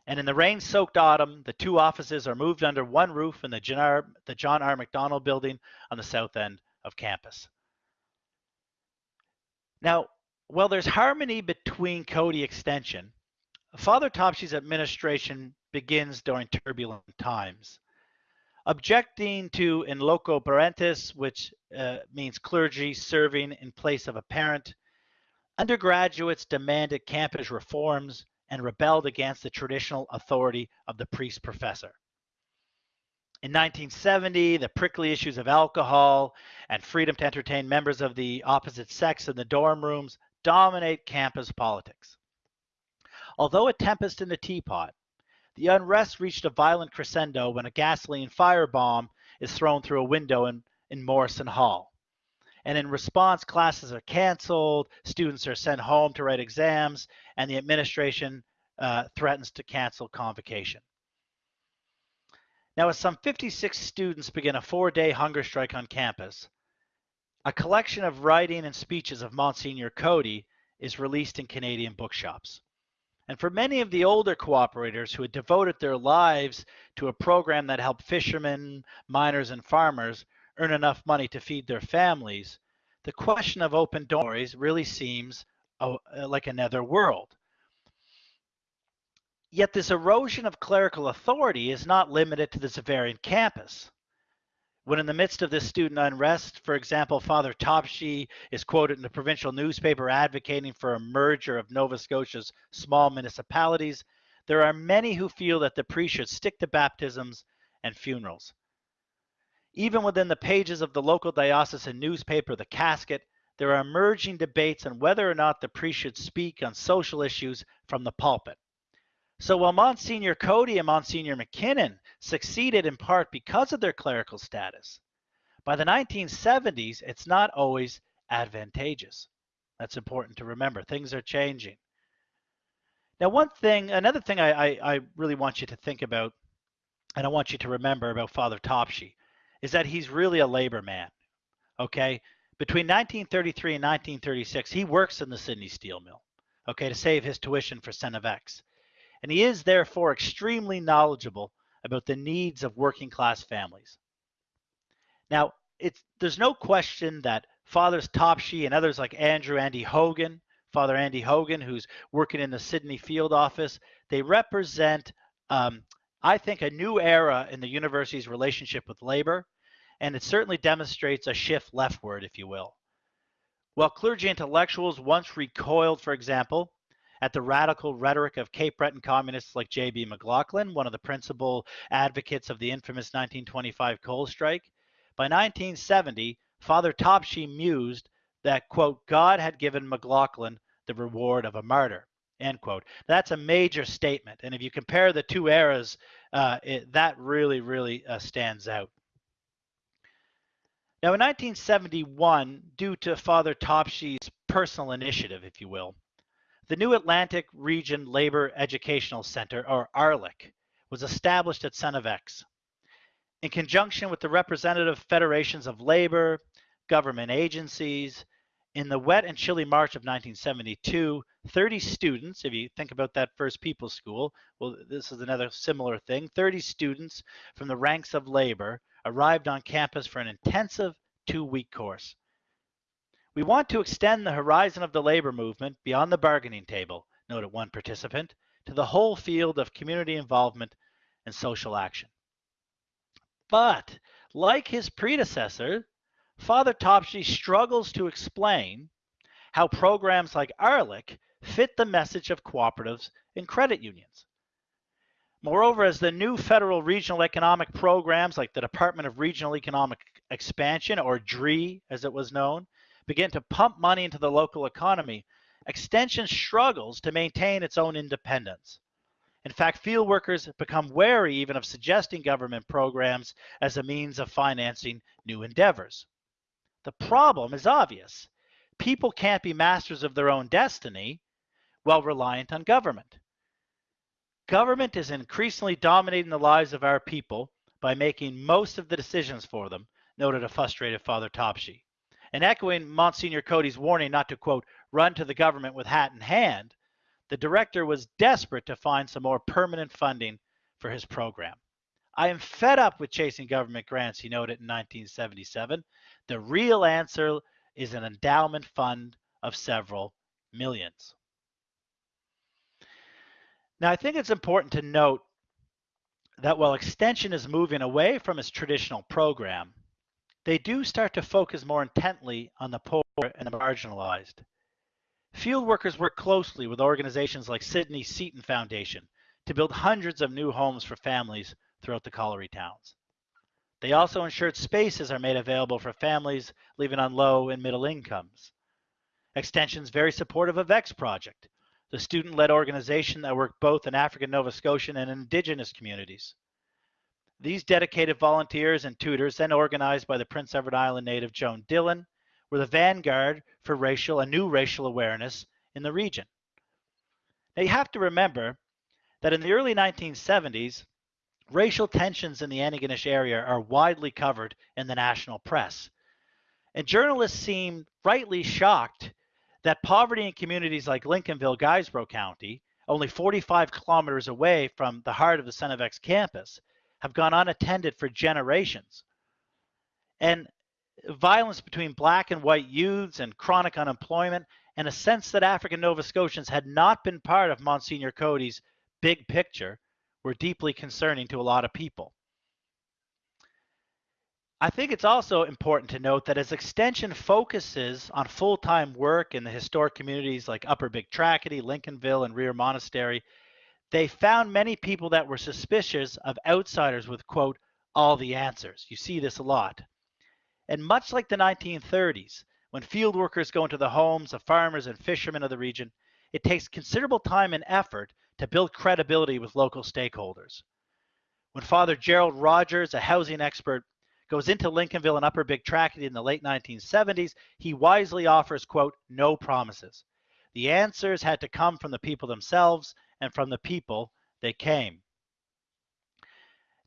And in the rain-soaked autumn, the two offices are moved under one roof in the John R. the John R. Macdonald building on the south end of campus. Now, while there's harmony between Coady Extension, Father Topshee's administration begins during turbulent times objecting to in loco parentis, which uh, means clergy serving in place of a parent. Undergraduates demanded campus reforms and rebelled against the traditional authority of the priest professor. In 1970, the prickly issues of alcohol and freedom to entertain members of the opposite sex in the dorm rooms dominate campus politics. Although a tempest in a teapot, the unrest reached a violent crescendo when a gasoline firebomb is thrown through a window in, in Morrison Hall. And in response, classes are canceled, students are sent home to write exams, and the administration uh, threatens to cancel convocation. Now, as some 56 students begin a four day hunger strike on campus, a collection of writing and speeches of Monsignor Coady is released in Canadian bookshops. And for many of the older cooperators who had devoted their lives to a program that helped fishermen, miners, and farmers earn enough money to feed their families, the question of open doors really seems uh, like another world. Yet this erosion of clerical authority is not limited to the Xaverian campus. When in the midst of this student unrest, for example, Father Topshee is quoted in the provincial newspaper advocating for a merger of Nova Scotia's small municipalities, there are many who feel that the priest should stick to baptisms and funerals. Even within the pages of the local diocesan newspaper, The Casket, there are emerging debates on whether or not the priest should speak on social issues from the pulpit. So while Monsignor Coady and Monsignor McKinnon succeeded in part because of their clerical status, by the 1970s, it's not always advantageous. That's important to remember. Things are changing. Now, one thing, another thing I, I, I really want you to think about, and I want you to remember about Father Topshee, is that he's really a labor man. Okay? Between 1933 and 1936, he works in the Sydney steel mill, okay, to save his tuition for St. FX and he is therefore extremely knowledgeable about the needs of working class families. Now, it's, there's no question that Fathers Topshee and others like Andrew Andy Hogan, Father Andy Hogan, who's working in the Sydney field office, they represent, um, I think, a new era in the university's relationship with labor, and it certainly demonstrates a shift leftward, if you will. While clergy intellectuals once recoiled, for example, at the radical rhetoric of Cape Breton communists like J.B. McLachlan, one of the principal advocates of the infamous 1925 coal strike. By 1970, Father Topshee mused that, quote, God had given McLachlan the reward of a martyr, end quote. That's a major statement. And if you compare the two eras, uh, it, that really, really uh, stands out. Now, in 1971, due to Father Topshee's personal initiative, if you will, the New Atlantic Region Labor Educational Center, or ARLEC, was established at St. FX. In conjunction with the representative federations of labor, government agencies, in the wet and chilly March of 1972, 30 students, if you think about that first People's School, well, this is another similar thing, 30 students from the ranks of labor arrived on campus for an intensive two-week course. We want to extend the horizon of the labor movement beyond the bargaining table, noted one participant, to the whole field of community involvement and social action. But, like his predecessor, Father Topshee struggles to explain how programs like ARLEC fit the message of cooperatives and credit unions. Moreover, as the new federal regional economic programs like the Department of Regional Economic Expansion, or DREE as it was known, begin to pump money into the local economy, Extension struggles to maintain its own independence. In fact, field workers become wary even of suggesting government programs as a means of financing new endeavors. The problem is obvious. People can't be masters of their own destiny while reliant on government. Government is increasingly dominating the lives of our people by making most of the decisions for them, noted a frustrated Father Topshee. And echoing Monsignor Coady's warning not to, quote, run to the government with hat in hand, the director was desperate to find some more permanent funding for his program. I am fed up with chasing government grants, he noted in 1977. The real answer is an endowment fund of several millions. Now, I think it's important to note that while Extension is moving away from its traditional program, they do start to focus more intently on the poor and the marginalized. Field workers work closely with organizations like Sydney Seton Foundation to build hundreds of new homes for families throughout the colliery towns. They also ensured spaces are made available for families living on low and middle incomes. Extension's very supportive of X Project, the student-led organization that worked both in African Nova Scotian and Indigenous communities. These dedicated volunteers and tutors, then organized by the Prince Edward Island native Joan Dillon, were the vanguard for racial and new racial awareness in the region. Now you have to remember that in the early 1970s, racial tensions in the Antigonish area are widely covered in the national press. And journalists seem rightly shocked that poverty in communities like Lincolnville, Guysborough County, only 45 kilometers away from the heart of the St. FX campus, have gone unattended for generations. And violence between black and white youths and chronic unemployment and a sense that African Nova Scotians had not been part of Monsignor Coady's big picture were deeply concerning to a lot of people. I think it's also important to note that as Extension focuses on full-time work in the historic communities like Upper Big Tracadie, Lincolnville, and Rear Monastery, they found many people that were suspicious of outsiders with, quote, all the answers. You see this a lot. And much like the 1930s, when field workers go into the homes of farmers and fishermen of the region, it takes considerable time and effort to build credibility with local stakeholders. When Father Gerald Rogers, a housing expert, goes into Lincolnville and Upper Big Tracadie in the late 1970s, he wisely offers, quote, no promises. The answers had to come from the people themselves and from the people they came.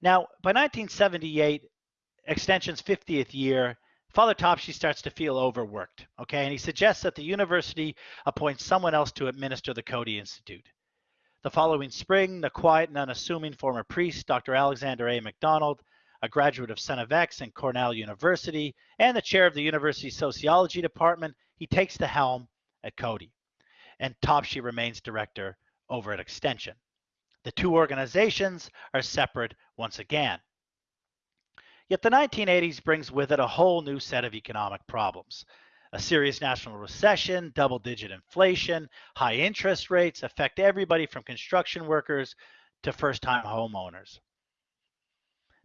Now, by 1978, Extension's 50th year, Father Topshee starts to feel overworked, okay? And he suggests that the university appoints someone else to administer the Coady Institute. The following spring, the quiet and unassuming former priest, Dr. Alexander A. MacDonald, a graduate of St. FX and Cornell University, and the chair of the university sociology department, he takes the helm at Coady. And Topshee remains director over at Extension. The two organizations are separate once again. Yet the 1980s brings with it a whole new set of economic problems. A serious national recession, double digit inflation, high interest rates affect everybody from construction workers to first time homeowners.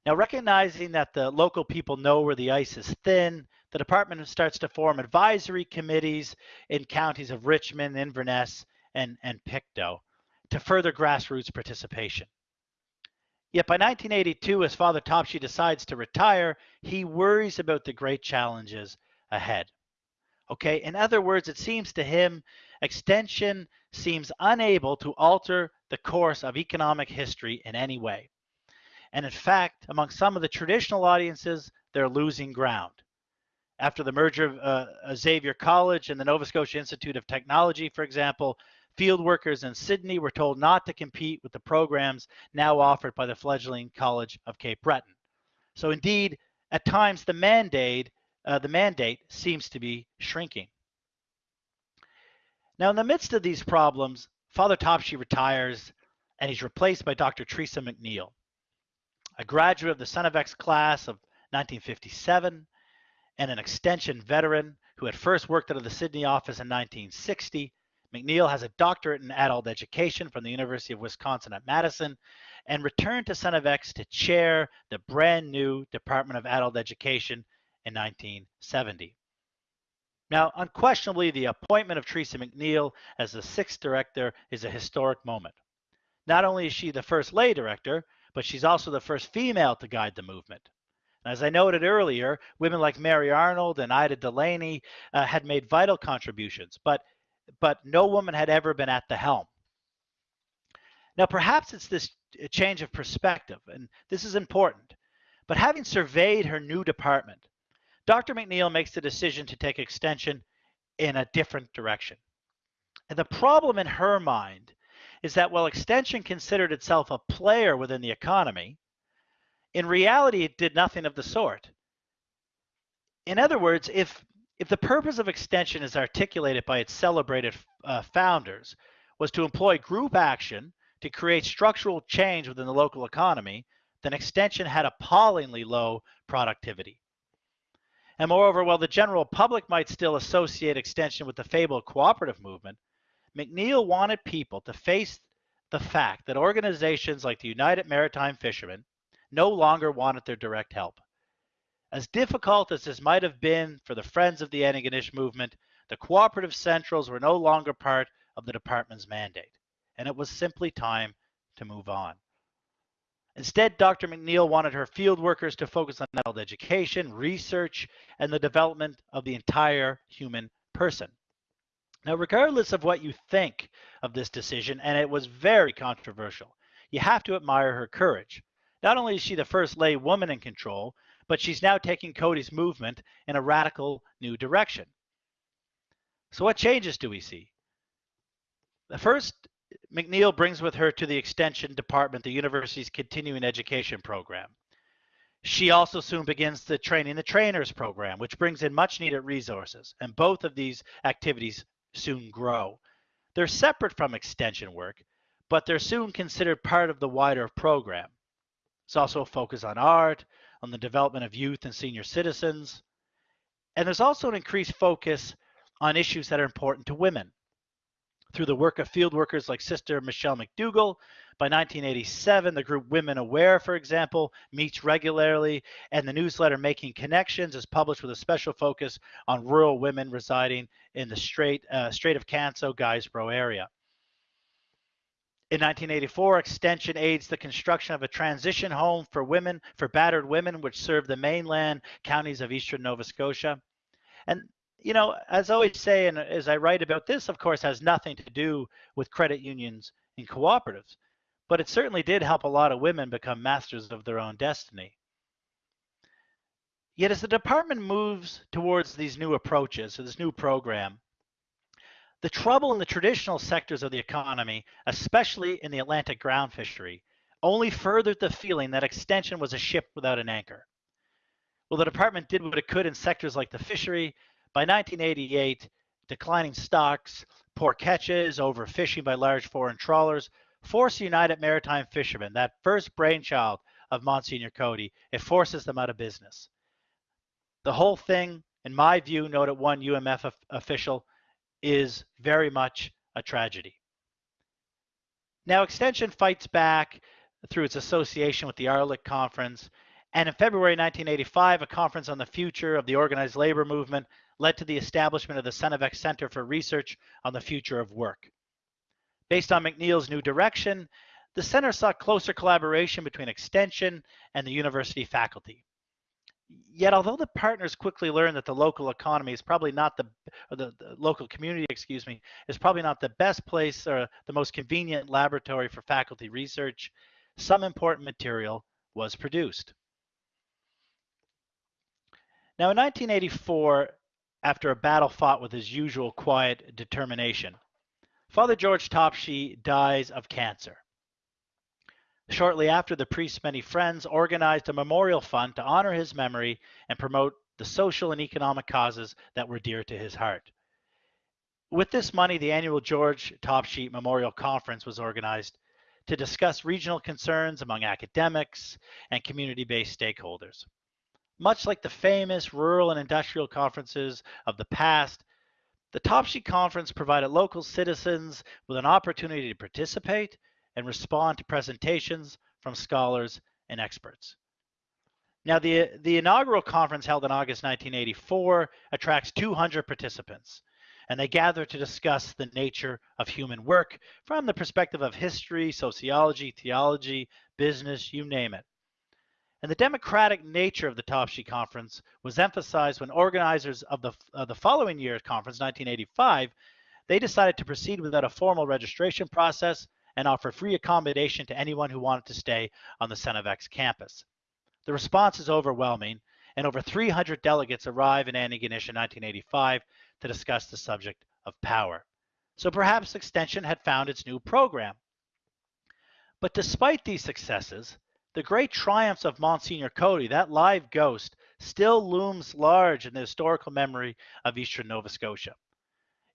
Now, recognizing that the local people know where the ice is thin, the department starts to form advisory committees in counties of Richmond, Inverness, and, and Pictou to further grassroots participation. Yet by 1982, as Father Topshee decides to retire, he worries about the great challenges ahead. Okay, in other words, it seems to him extension seems unable to alter the course of economic history in any way. And in fact, among some of the traditional audiences, they're losing ground. After the merger of uh, Xavier College and the Nova Scotia Institute of Technology, for example, field workers in Sydney were told not to compete with the programs now offered by the fledgling College of Cape Breton. So indeed, at times the mandate uh, the mandate seems to be shrinking. Now, in the midst of these problems, Father Topshee retires and he's replaced by Dr. Teresa McNeil, a graduate of the St. FX class of 1957 and an extension veteran who had first worked out of the Sydney office in 1960. McNeil has a doctorate in adult education from the University of Wisconsin at Madison and returned to St. FX to chair the brand new Department of Adult Education in 1970. Now, unquestionably, the appointment of Teresa McNeil as the sixth director is a historic moment. Not only is she the first lay director, but she's also the first female to guide the movement. And as I noted earlier, women like Mary Arnold and Ida Delaney uh, had made vital contributions, but, but no woman had ever been at the helm. Now, perhaps it's this change of perspective, and this is important. But having surveyed her new department, Dr. McNeil makes the decision to take extension in a different direction. And the problem in her mind is that while extension considered itself a player within the economy, in reality it did nothing of the sort. In other words, if if the purpose of extension as articulated by its celebrated uh, founders was to employ group action to create structural change within the local economy, then extension had appallingly low productivity. And moreover, while the general public might still associate extension with the fabled cooperative movement, McNeil wanted people to face the fact that organizations like the United Maritime Fishermen no longer wanted their direct help. As difficult as this might have been for the Friends of the Antigonish movement, the cooperative centrals were no longer part of the department's mandate, and it was simply time to move on. Instead, Dr. McNeil wanted her field workers to focus on adult education, research, and the development of the entire human person. Now, regardless of what you think of this decision, and it was very controversial, you have to admire her courage. Not only is she the first lay woman in control, but she's now taking Coady's movement in a radical new direction. So, what changes do we see? The first, McNeil brings with her to the Extension Department the university's continuing education program. She also soon begins the Training the Trainers program, which brings in much needed resources, and both of these activities soon grow. They're separate from extension work, but they're soon considered part of the wider program. There's also a focus on art, on the development of youth and senior citizens, and there's also an increased focus on issues that are important to women. Through the work of field workers like Sister Michelle McDougall, by 1987, the group Women Aware, for example, meets regularly, and the newsletter Making Connections is published with a special focus on rural women residing in the Strait, uh, Strait of Canso, Guysborough area. In 1984, Extension aids the construction of a transition home for women, for battered women, which serve the mainland counties of eastern Nova Scotia. And, you know, as I always say, and as I write about this, of course, has nothing to do with credit unions and cooperatives, but it certainly did help a lot of women become masters of their own destiny. Yet as the department moves towards these new approaches, so this new program, the trouble in the traditional sectors of the economy, especially in the Atlantic ground fishery, only furthered the feeling that extension was a ship without an anchor. Well, the department did what it could in sectors like the fishery. By 1988, declining stocks, poor catches, overfishing by large foreign trawlers forced United Maritime Fishermen, that first brainchild of Monsignor Coady, it forces them out of business. The whole thing, in my view, noted one UMF official, is very much a tragedy. Now, Extension fights back through its association with the ARLEC Conference, and in February 1985, a conference on the future of the organized labor movement led to the establishment of the St. FX Center for Research on the Future of Work. Based on McNeil's new direction, the center sought closer collaboration between Extension and the university faculty. Yet, although the partners quickly learned that the local economy is probably not the, the, the, local community, excuse me, is probably not the best place or the most convenient laboratory for faculty research, some important material was produced. Now, in 1984, after a battle fought with his usual quiet determination, Father George Topshee dies of cancer. Shortly after, the priest's many friends organized a memorial fund to honor his memory and promote the social and economic causes that were dear to his heart. With this money, the annual George Topshee Memorial Conference was organized to discuss regional concerns among academics and community-based stakeholders. Much like the famous rural and industrial conferences of the past, the Topshee Conference provided local citizens with an opportunity to participate and respond to presentations from scholars and experts. Now, the, the inaugural conference held in August 1984 attracts 200 participants, and they gather to discuss the nature of human work from the perspective of history, sociology, theology, business, you name it. And the democratic nature of the Topshee Conference was emphasized when organizers of the, of the following year's conference, 1985, they decided to proceed without a formal registration process and offer free accommodation to anyone who wanted to stay on the St. FX campus. The response is overwhelming, and over 300 delegates arrive in Antigonish in 1985 to discuss the subject of power. So perhaps Extension had found its new program. But despite these successes, the great triumphs of Monsignor Coady, that live ghost, still looms large in the historical memory of eastern Nova Scotia.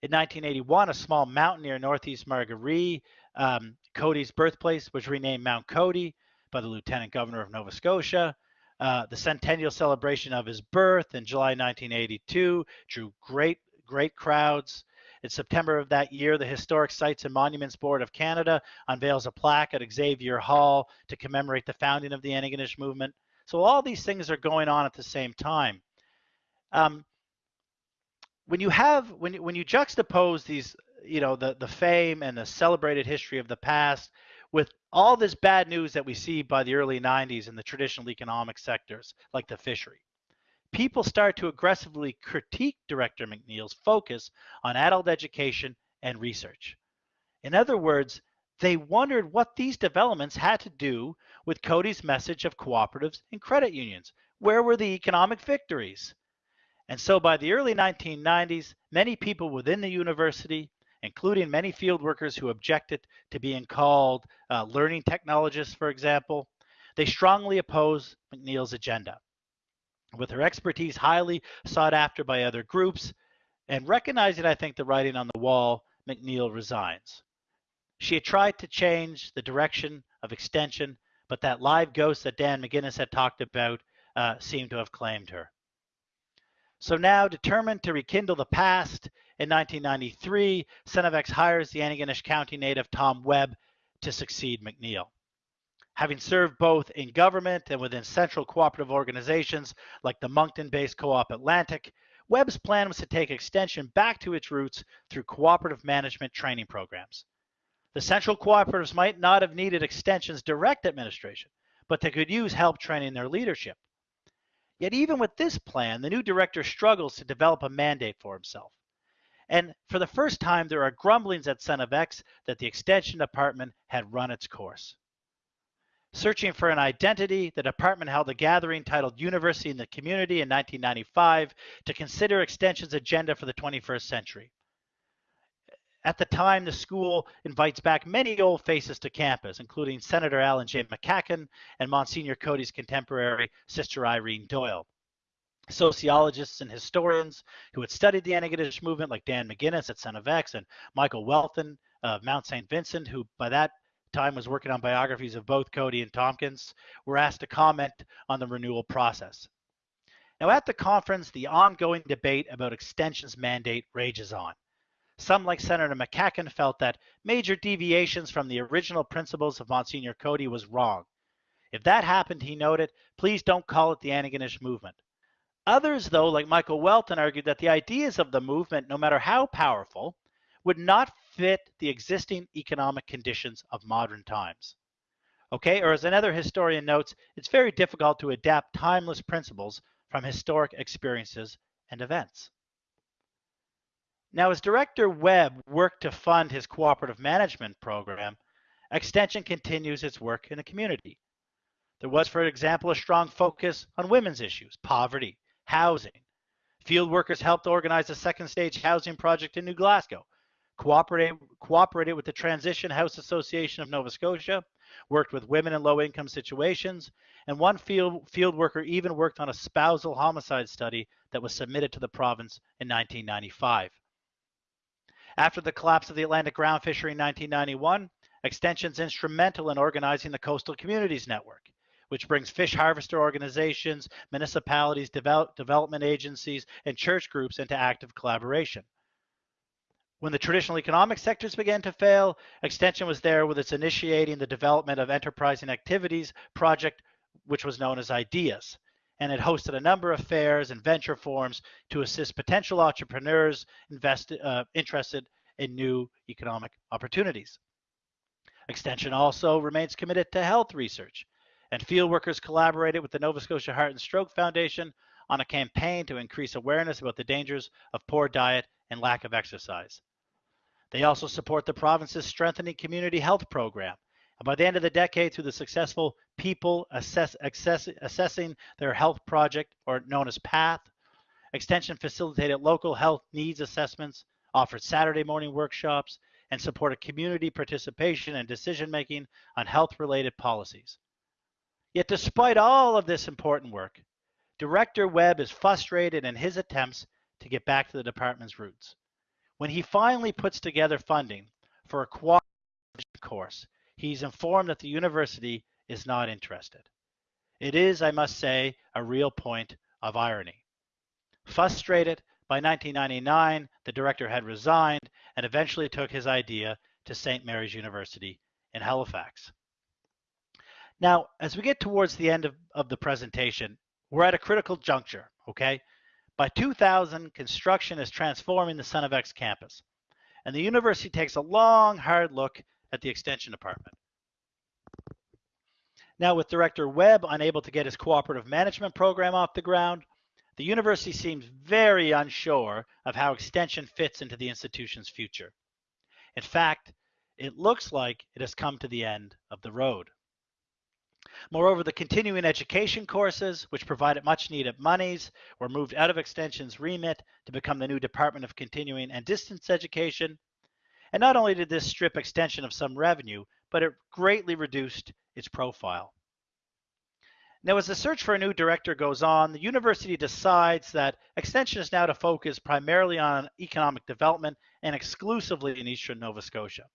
In 1981, a small mountain near northeast Margaree um, Coady's birthplace was renamed Mount Coady by the Lieutenant Governor of Nova Scotia. Uh, the centennial celebration of his birth in July 1982 drew great, great crowds. In September of that year, the Historic Sites and Monuments Board of Canada unveils a plaque at Xavier Hall to commemorate the founding of the Antigonish movement. So all these things are going on at the same time. Um, when you have when you, when you juxtapose these you know the the fame and the celebrated history of the past with all this bad news that we see by the early 90s in the traditional economic sectors like the fishery. People start to aggressively critique director mcneil's focus on adult education and research. In other words they wondered what these developments had to do with Coady's message of cooperatives and credit unions. Where were the economic victories? And so by the early 1990s many people within the university including many field workers who objected to being called uh, learning technologists, for example. They strongly oppose McNeil's agenda. With her expertise highly sought after by other groups, and recognizing, I think, the writing on the wall, McNeil resigns. She had tried to change the direction of extension, but that live ghost that Dan McGinnis had talked about uh, seemed to have claimed her. So now, determined to rekindle the past, in 1993, St. FX hires the Antigonish County native Tom Webb to succeed McNeil. Having served both in government and within central cooperative organizations like the Moncton-based Co-op Atlantic, Webb's plan was to take extension back to its roots through cooperative management training programs. The central cooperatives might not have needed extension's direct administration, but they could use help training their leadership. Yet even with this plan, the new director struggles to develop a mandate for himself. And for the first time, there are grumblings at St. FX that the extension department had run its course. Searching for an identity, the department held a gathering titled University in the Community in 1995 to consider Extension's agenda for the 21st century. At the time, the school invites back many old faces to campus, including Senator Alan J. MacEachen and Monsignor Coady's contemporary Sister Irene Doyle. Sociologists and historians who had studied the Antigonish movement, like Dan McGinnis at St. FX and Michael Welton of Mount St. Vincent, who by that time was working on biographies of both Coady and Tompkins, were asked to comment on the renewal process. Now, at the conference, the ongoing debate about extension's mandate rages on. Some, like Senator MacEachen, felt that major deviations from the original principles of Monsignor Coady was wrong. If that happened, he noted, please don't call it the Antigonish movement. Others, though, like Michael Welton, argued that the ideas of the movement, no matter how powerful, would not fit the existing economic conditions of modern times. Okay, or as another historian notes, it's very difficult to adapt timeless principles from historic experiences and events. Now, as Director Webb worked to fund his cooperative management program, Extension continues its work in the community. There was, for example, a strong focus on women's issues, poverty, housing. Field workers helped organize a second stage housing project in New Glasgow, cooperated, cooperated with the Transition House Association of Nova Scotia, worked with women in low income situations, and one field, field worker even worked on a spousal homicide study that was submitted to the province in 1995. After the collapse of the Atlantic ground fishery in 1991, Extension's instrumental in organizing the Coastal Communities Network, which brings fish harvester organizations, municipalities, develop, development agencies, and church groups into active collaboration. When the traditional economic sectors began to fail, Extension was there with its initiating the development of enterprising activities project, which was known as IDEAS. And it hosted a number of fairs and venture forums to assist potential entrepreneurs invest, uh, interested in new economic opportunities. Extension also remains committed to health research, and field workers collaborated with the Nova Scotia Heart and Stroke Foundation on a campaign to increase awareness about the dangers of poor diet and lack of exercise. They also support the province's Strengthening Community Health Program, and by the end of the decade, through the successful People Assess, Assess, Assessing Their Health Project, or known as PATH, Extension facilitated local health needs assessments, offered Saturday morning workshops, and supported community participation and decision making on health related policies. Yet, despite all of this important work, Director Webb is frustrated in his attempts to get back to the department's roots. When he finally puts together funding for a cooperative course, he's informed that the university is not interested. It is, I must say, a real point of irony. Frustrated, by 1999, the director had resigned and eventually took his idea to St. Mary's University in Halifax. Now, as we get towards the end of, of the presentation, we're at a critical juncture, okay? By 2000, construction is transforming the St. FX campus. and the university takes a long, hard look at the extension department. Now, with Director Webb unable to get his cooperative management program off the ground, the university seems very unsure of how extension fits into the institution's future. In fact, it looks like it has come to the end of the road. Moreover, the continuing education courses, which provided much needed monies, were moved out of Extension's remit to become the new Department of Continuing and Distance Education. And not only did this strip Extension of some revenue, but it greatly reduced its profile. Now, as the search for a new director goes on, the university decides that Extension is now to focus primarily on economic development and exclusively in Eastern Nova Scotia.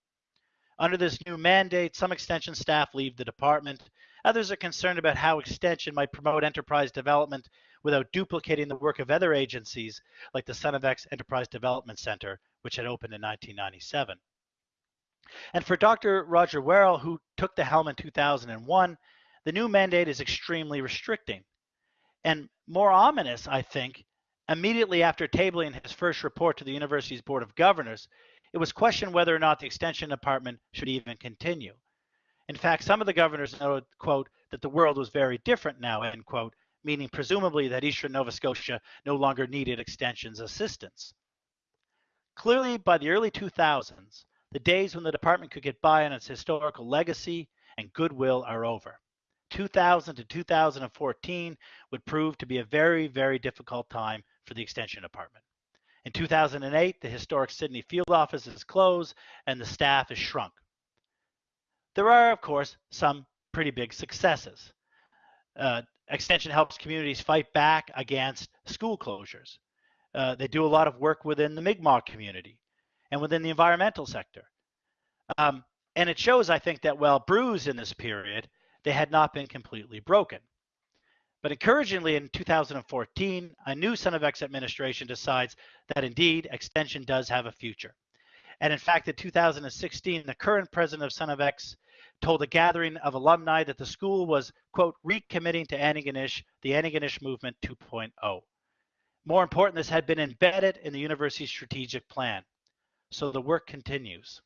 Under this new mandate, some Extension staff leave the department. Others are concerned about how Extension might promote enterprise development without duplicating the work of other agencies like the St. FX Enterprise Development Center, which had opened in 1997. And for Dr. Roger Werrell, who took the helm in 2001, the new mandate is extremely restricting. And more ominous, I think, immediately after tabling his first report to the university's Board of Governors, it was questioned whether or not the Extension Department should even continue. In fact, some of the governors noted, quote, that the world was very different now, end quote, meaning presumably that Eastern Nova Scotia no longer needed Extension's assistance. Clearly, by the early 2000s, the days when the department could get by on its historical legacy and goodwill are over. 2000 to 2014 would prove to be a very, very difficult time for the Extension Department. In 2008, the historic Sydney field office is closed and the staff is shrunk. There are, of course, some pretty big successes. Uh, Extension helps communities fight back against school closures. Uh, they do a lot of work within the Mi'kmaq community and within the environmental sector. Um, and it shows, I think, that while bruised in this period, they had not been completely broken. But encouragingly, in 2014, a new St. FX administration decides that indeed extension does have a future. And in fact, in 2016, the current president of St. FX told a gathering of alumni that the school was, quote, recommitting to Antigonish, the Antigonish Movement 2.0. More important, this had been embedded in the university's strategic plan. So the work continues.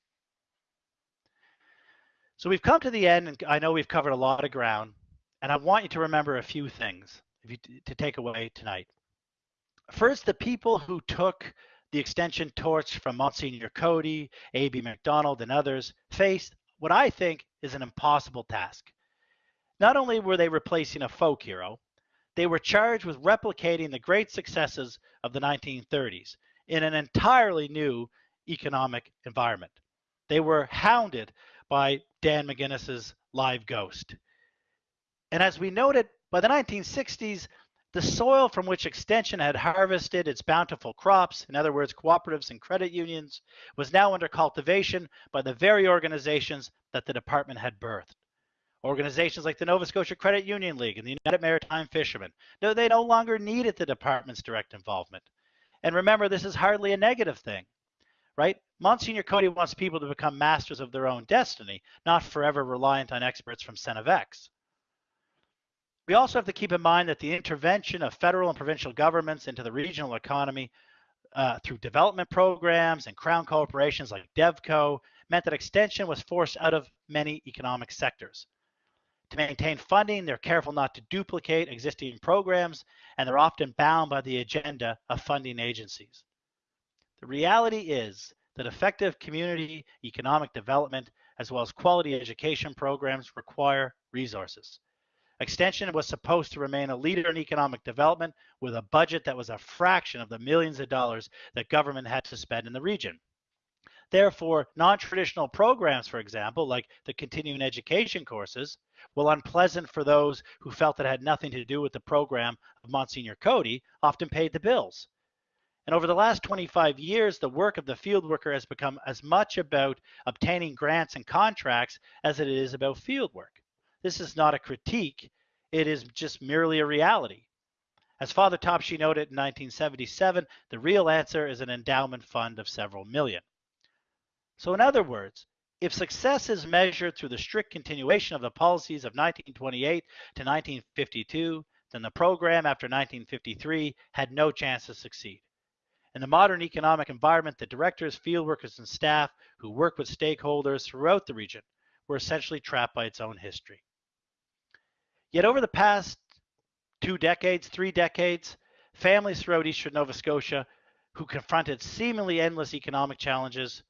So we've come to the end, and I know we've covered a lot of ground, and I want you to remember a few things you, to take away tonight. First, the people who took the extension torch from Monsignor Coady, A.B. Macdonald, and others faced what I think is an impossible task. Not only were they replacing a folk hero, they were charged with replicating the great successes of the 1930s in an entirely new economic environment. They were hounded by Dan McGuinness's Live Ghost. And as we noted, by the 1960s, the soil from which Extension had harvested its bountiful crops, in other words, cooperatives and credit unions, was now under cultivation by the very organizations that the department had birthed. Organizations like the Nova Scotia Credit Union League and the United Maritime Fishermen, no, they no longer needed the department's direct involvement. And remember, this is hardly a negative thing right? Monsignor Coady wants people to become masters of their own destiny, not forever reliant on experts from St. FX. We also have to keep in mind that the intervention of federal and provincial governments into the regional economy uh, through development programs and crown corporations like DevCo meant that extension was forced out of many economic sectors. To maintain funding, they're careful not to duplicate existing programs, and they're often bound by the agenda of funding agencies. The reality is that effective community economic development as well as quality education programs require resources. Extension was supposed to remain a leader in economic development with a budget that was a fraction of the millions of dollars that government had to spend in the region. Therefore, non-traditional programs, for example, like the continuing education courses, while unpleasant for those who felt it had nothing to do with the program of Monsignor Coady, often paid the bills. And over the last 25 years, the work of the field worker has become as much about obtaining grants and contracts as it is about field work. This is not a critique, it is just merely a reality. As Father Topshee noted in 1977, the real answer is an endowment fund of several million. So, in other words, if success is measured through the strict continuation of the policies of 1928 to 1952, then the program after 1953 had no chance to succeed. In the modern economic environment, the directors, field workers, and staff who work with stakeholders throughout the region were essentially trapped by its own history. Yet over the past two decades, three decades, families throughout eastern Nova Scotia who confronted seemingly endless economic challenges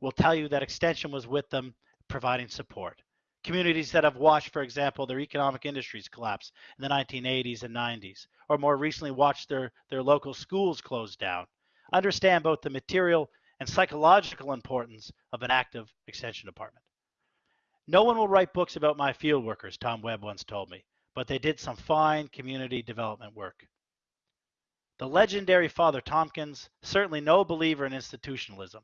will tell you that Extension was with them providing support. Communities that have watched, for example, their economic industries collapse in the 1980s and 90s, or more recently watched their, their local schools close down, understand both the material and psychological importance of an active extension department. No one will write books about my field workers, Tom Webb once told me, but they did some fine community development work. The legendary Father Tompkins, certainly no believer in institutionalism,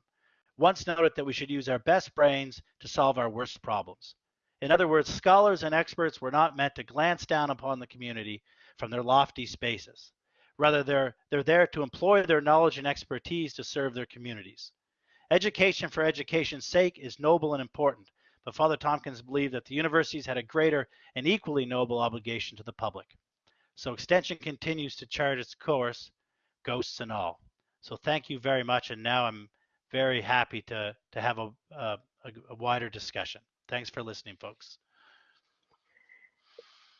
once noted that we should use our best brains to solve our worst problems. In other words, scholars and experts were not meant to glance down upon the community from their lofty spaces. Rather, they're, they're there to employ their knowledge and expertise to serve their communities. Education for education's sake is noble and important, but Father Tompkins believed that the universities had a greater and equally noble obligation to the public. So Extension continues to chart its course, ghosts and all. So thank you very much, and now I'm very happy to, to have a, a, a wider discussion. Thanks for listening, folks.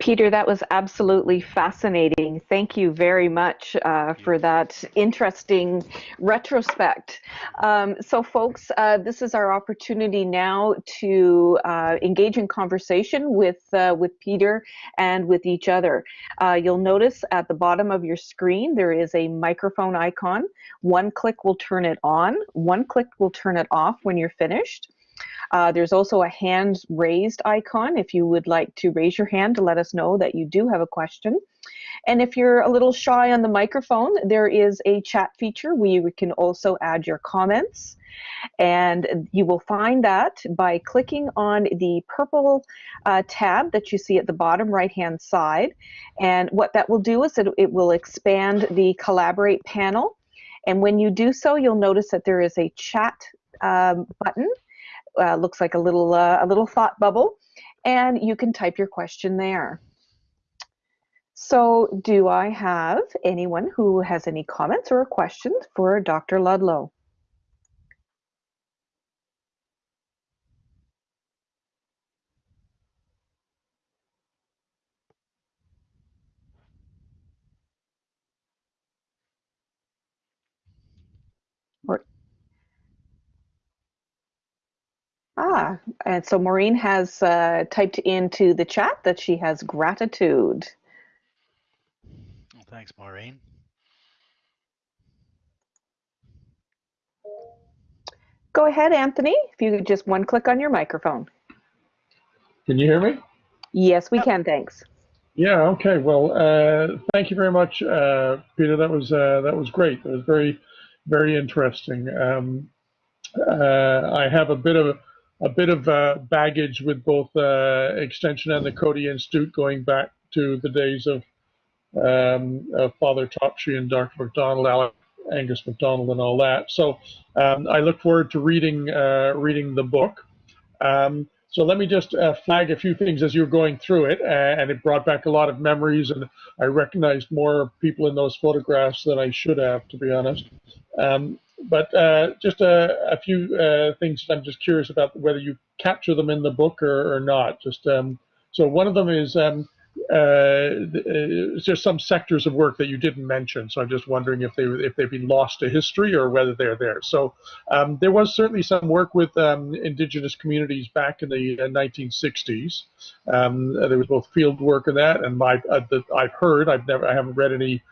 Peter, that was absolutely fascinating. Thank you very much uh, for that interesting retrospect. Um, so, folks, uh, this is our opportunity now to uh, engage in conversation with uh, with Peter and with each other. Uh, you'll notice at the bottom of your screen there is a microphone icon. One click will turn it on. One click will turn it off when you're finished. Uh, there's also a hand raised icon if you would like to raise your hand to let us know that you do have a question. And if you're a little shy on the microphone, there is a chat feature where you can also add your comments. And you will find that by clicking on the purple uh, tab that you see at the bottom right hand side. And what that will do is it, it will expand the collaborate panel. And when you do so, you'll notice that there is a chat um, button uh, looks like a little uh, a little thought bubble, and you can type your question there. So, do I have anyone who has any comments or questions for Dr. Ludlow? And so Maureen has uh, typed into the chat that she has gratitude. Well, thanks, Maureen. Go ahead, Anthony, if you could just one click on your microphone. Can you hear me? Yes, we can, thanks. Yeah, okay. Well, uh, thank you very much, uh, Peter. That was uh, that was great. That was very, very interesting. Um, uh, I have a bit of a bit of uh, baggage with both uh, Extension and the Coady Institute going back to the days of, um, of Father Topshee and Dr. McDonald, Alec, Angus McDonald, and all that. So um, I look forward to reading uh, reading the book. Um, so let me just uh, flag a few things as you're going through it, and it brought back a lot of memories, and I recognized more people in those photographs than I should have, to be honest. Um, but uh, just a, a few uh, things I'm just curious about whether you capture them in the book or, or not. Just um, so one of them is um, uh, just some sectors of work that you didn't mention. So I'm just wondering if they if they've been lost to history or whether they're there. So um, there was certainly some work with um, indigenous communities back in the 1960s. Uh, um, there was both field work in that, and my uh, I've heard I've never I haven't read any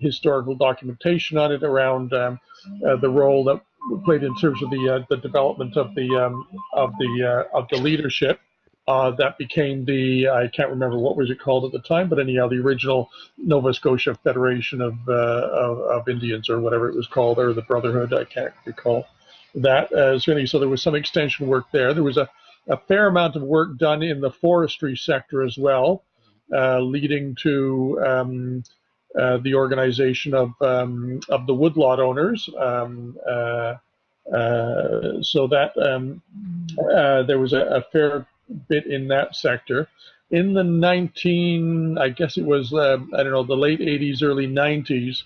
historical documentation on it around um, uh, the role that played in terms of the uh, the development of the um, of the uh, of the leadership uh, that became the I can't remember what was it called at the time, but anyhow the original Nova Scotia Federation of uh, of, of, Indians or whatever it was called or the Brotherhood I can't recall that uh, so there was some extension work there. There was a a fair amount of work done in the forestry sector as well, leading to um, uh, the organization of um, of the woodlot owners. Um, uh, uh, so that um, uh, there was a, a, fair bit in that sector. In the 19, I guess it was, uh, I don't know, the late 80s, early 90s,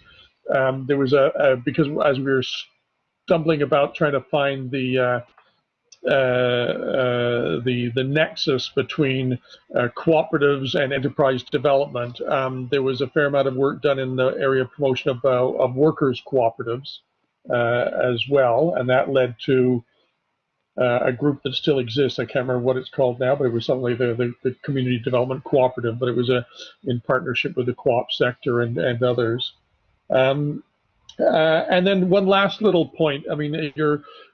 um, there was a, a, because as we were stumbling about trying to find the the the nexus between uh, cooperatives and enterprise development. Um, there was a fair amount of work done in the area of promotion of, uh, of workers cooperatives uh, as well, and that led to uh, a group that still exists. I can't remember what it's called now, but it was something like the, the, the Community Development Cooperative, but it was a in partnership with the co-op sector and, and others. Um, uh, and then one last little point, I mean,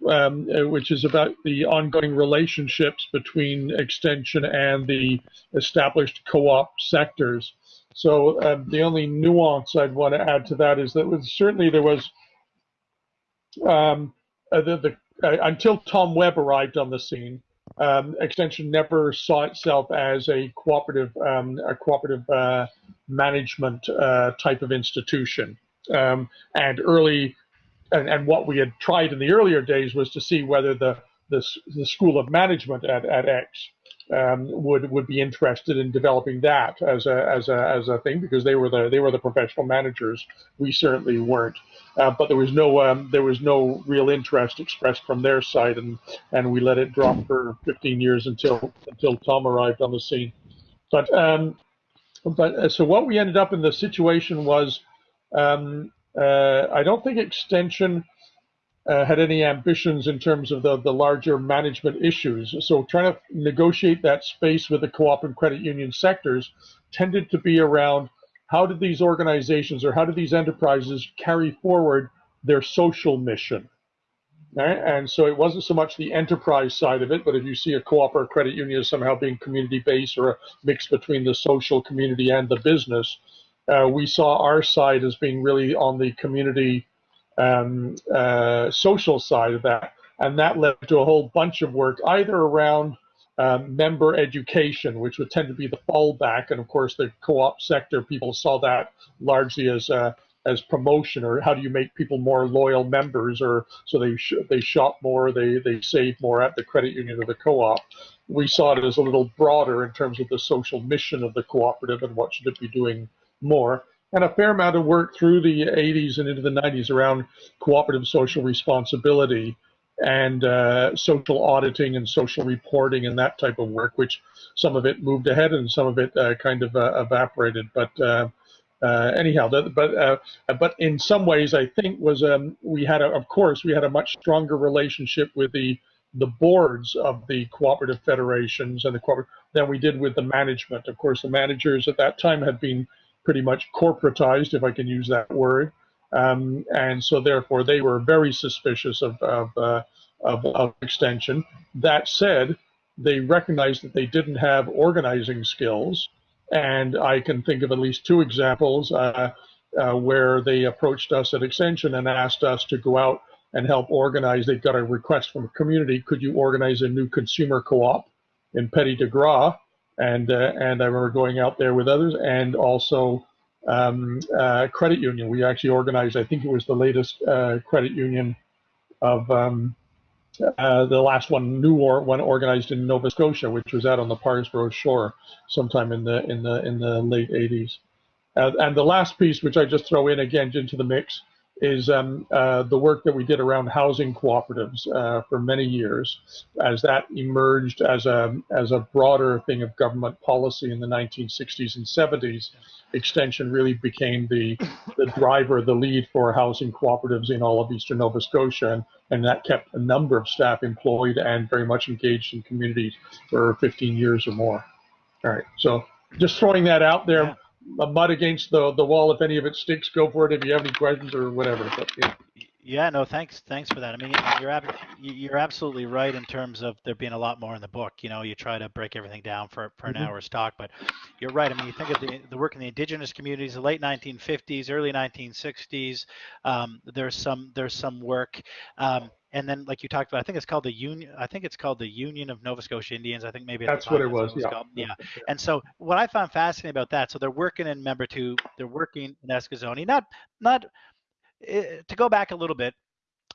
um, uh, which is about the ongoing relationships between extension and the established co-op sectors. So um, the only nuance I'd want to add to that is that was, certainly there was um, uh, the, the uh, until Tom Webb arrived on the scene. Um, Extension never saw itself as a cooperative, um, a cooperative uh, management uh, type of institution. Um, and early, and, and, what we had tried in the earlier days was to see whether the the, the School of Management at, at X um, would would be interested in developing that as a as a as a thing because they were the they were the professional managers. We certainly weren't, uh, but there was no um, there was no real interest expressed from their side, and and we let it drop for 15 years until until Tom arrived on the scene. But um, but uh, so what we ended up in the situation was um, uh, I don't think extension uh, had any ambitions in terms of the, the larger management issues. So trying to negotiate that space with the co-op and credit union sectors tended to be around how did these organizations or how did these enterprises carry forward their social mission? Right? And so it wasn't so much the enterprise side of it, but if you see a co-op or a credit union as somehow being community-based or a mix between the social community and the business, uh, we saw our side as being really on the community um, uh, social side of that. And that led to a whole bunch of work, either around um, member education, which would tend to be the fallback. And of course, the co-op sector, people saw that largely as uh, as promotion, or how do you make people more loyal members, or so they sh they shop more, they they save more at the credit union or the co-op. We saw it as a little broader in terms of the social mission of the cooperative and what should it be doing more and a fair amount of work through the 80s and into the 90s around cooperative social responsibility and uh, social auditing and social reporting and that type of work, which some of it moved ahead and some of it uh, kind of uh, evaporated. But uh, uh, anyhow, but uh, but in some ways, I think was um, we had a, of course we had a much stronger relationship with the the boards of the cooperative federations and the corporate than we did with the management. Of course, the managers at that time had been pretty much corporatized, if I can use that word. Um, and so therefore they were very suspicious of, of, uh, of, of, extension. That said, they recognized that they didn't have organizing skills. And I can think of at least two examples uh, uh, where they approached us at Extension and asked us to go out and help organize. They got a request from a community, could you organize a new consumer co-op in Petit de Grat? And uh, and I remember going out there with others, and also um, uh, credit union. We actually organized. I think it was the latest uh, credit union of um, uh, the last one, new or, one organized in Nova Scotia, which was out on the Parrsboro shore, sometime in the in the in the late 80s. Uh, and the last piece, which I just throw in again into the mix, is um, uh, the work that we did around housing cooperatives uh, for many years, as that emerged as a as a broader thing of government policy in the 1960s and 70s. Extension really became the the driver, the lead for housing cooperatives in all of eastern Nova Scotia, and, and that kept a number of staff employed and very much engaged in communities for 15 years or more. All right, so just throwing that out there. Mud against the the wall. If any of it sticks, go for it. If you have any questions or whatever. But, yeah. Yeah, no, thanks, thanks for that. I mean, you're ab- you're absolutely right in terms of there being a lot more in the book. You know, you try to break everything down for, for an mm-hmm. hour's talk, but you're right. I mean, you think of the, the work in the indigenous communities, the late 1950s, early 1960s. Um, there's some there's some work. Um, and then like you talked about, I think it's called the Union. I think it's called the Union of Nova Scotia Indians. I think maybe that's what it was. yeah. Called. yeah. And so what I found fascinating about that, so they're working in Membertou, they're working in Eskasoni, not not uh, to go back a little bit.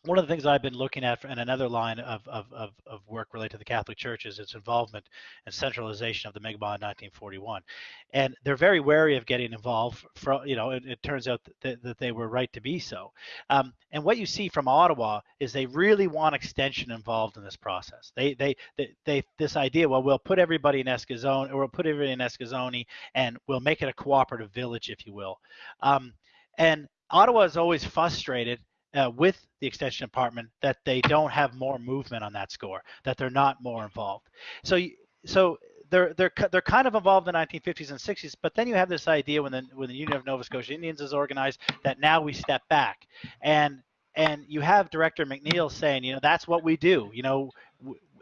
One of the things I've been looking at in another line of, of, of, of, work related to the Catholic Church is its involvement and centralization of the in 1941. And they're very wary of getting involved. From, you know, it, it turns out that, that, they were right to be so. Um, and what you see from Ottawa is they really want extension involved in this process. They, they, they, they this idea, well, we'll put everybody in Eskasoni, or we'll put everybody in Eskasoni, and we'll make it a cooperative village, if you will. Um, and Ottawa is always frustrated uh, with the extension department that they don't have more movement on that score, that they're not more involved. So, so they're they're they're kind of involved in the 1950s and 60s, but then you have this idea when the when the Union of Nova Scotia Indians is organized that now we step back, and and you have Director McNeil saying, you know, that's what we do. You know,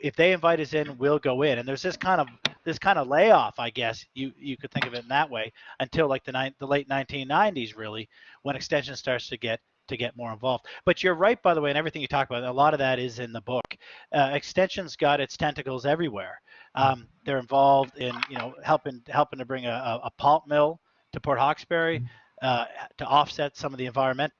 if they invite us in, we'll go in. And there's this kind of this kind of layoff, I guess you you could think of it in that way, until like the ni- the late 1990s, really, when extension starts to get to get more involved. But you're right, by the way, and everything you talk about. A lot of that is in the book. Uh, Extension's got its tentacles everywhere. Um, they're involved in, you know, helping helping to bring a, a pulp mill to Port Hawkesbury uh, to offset some of the environmental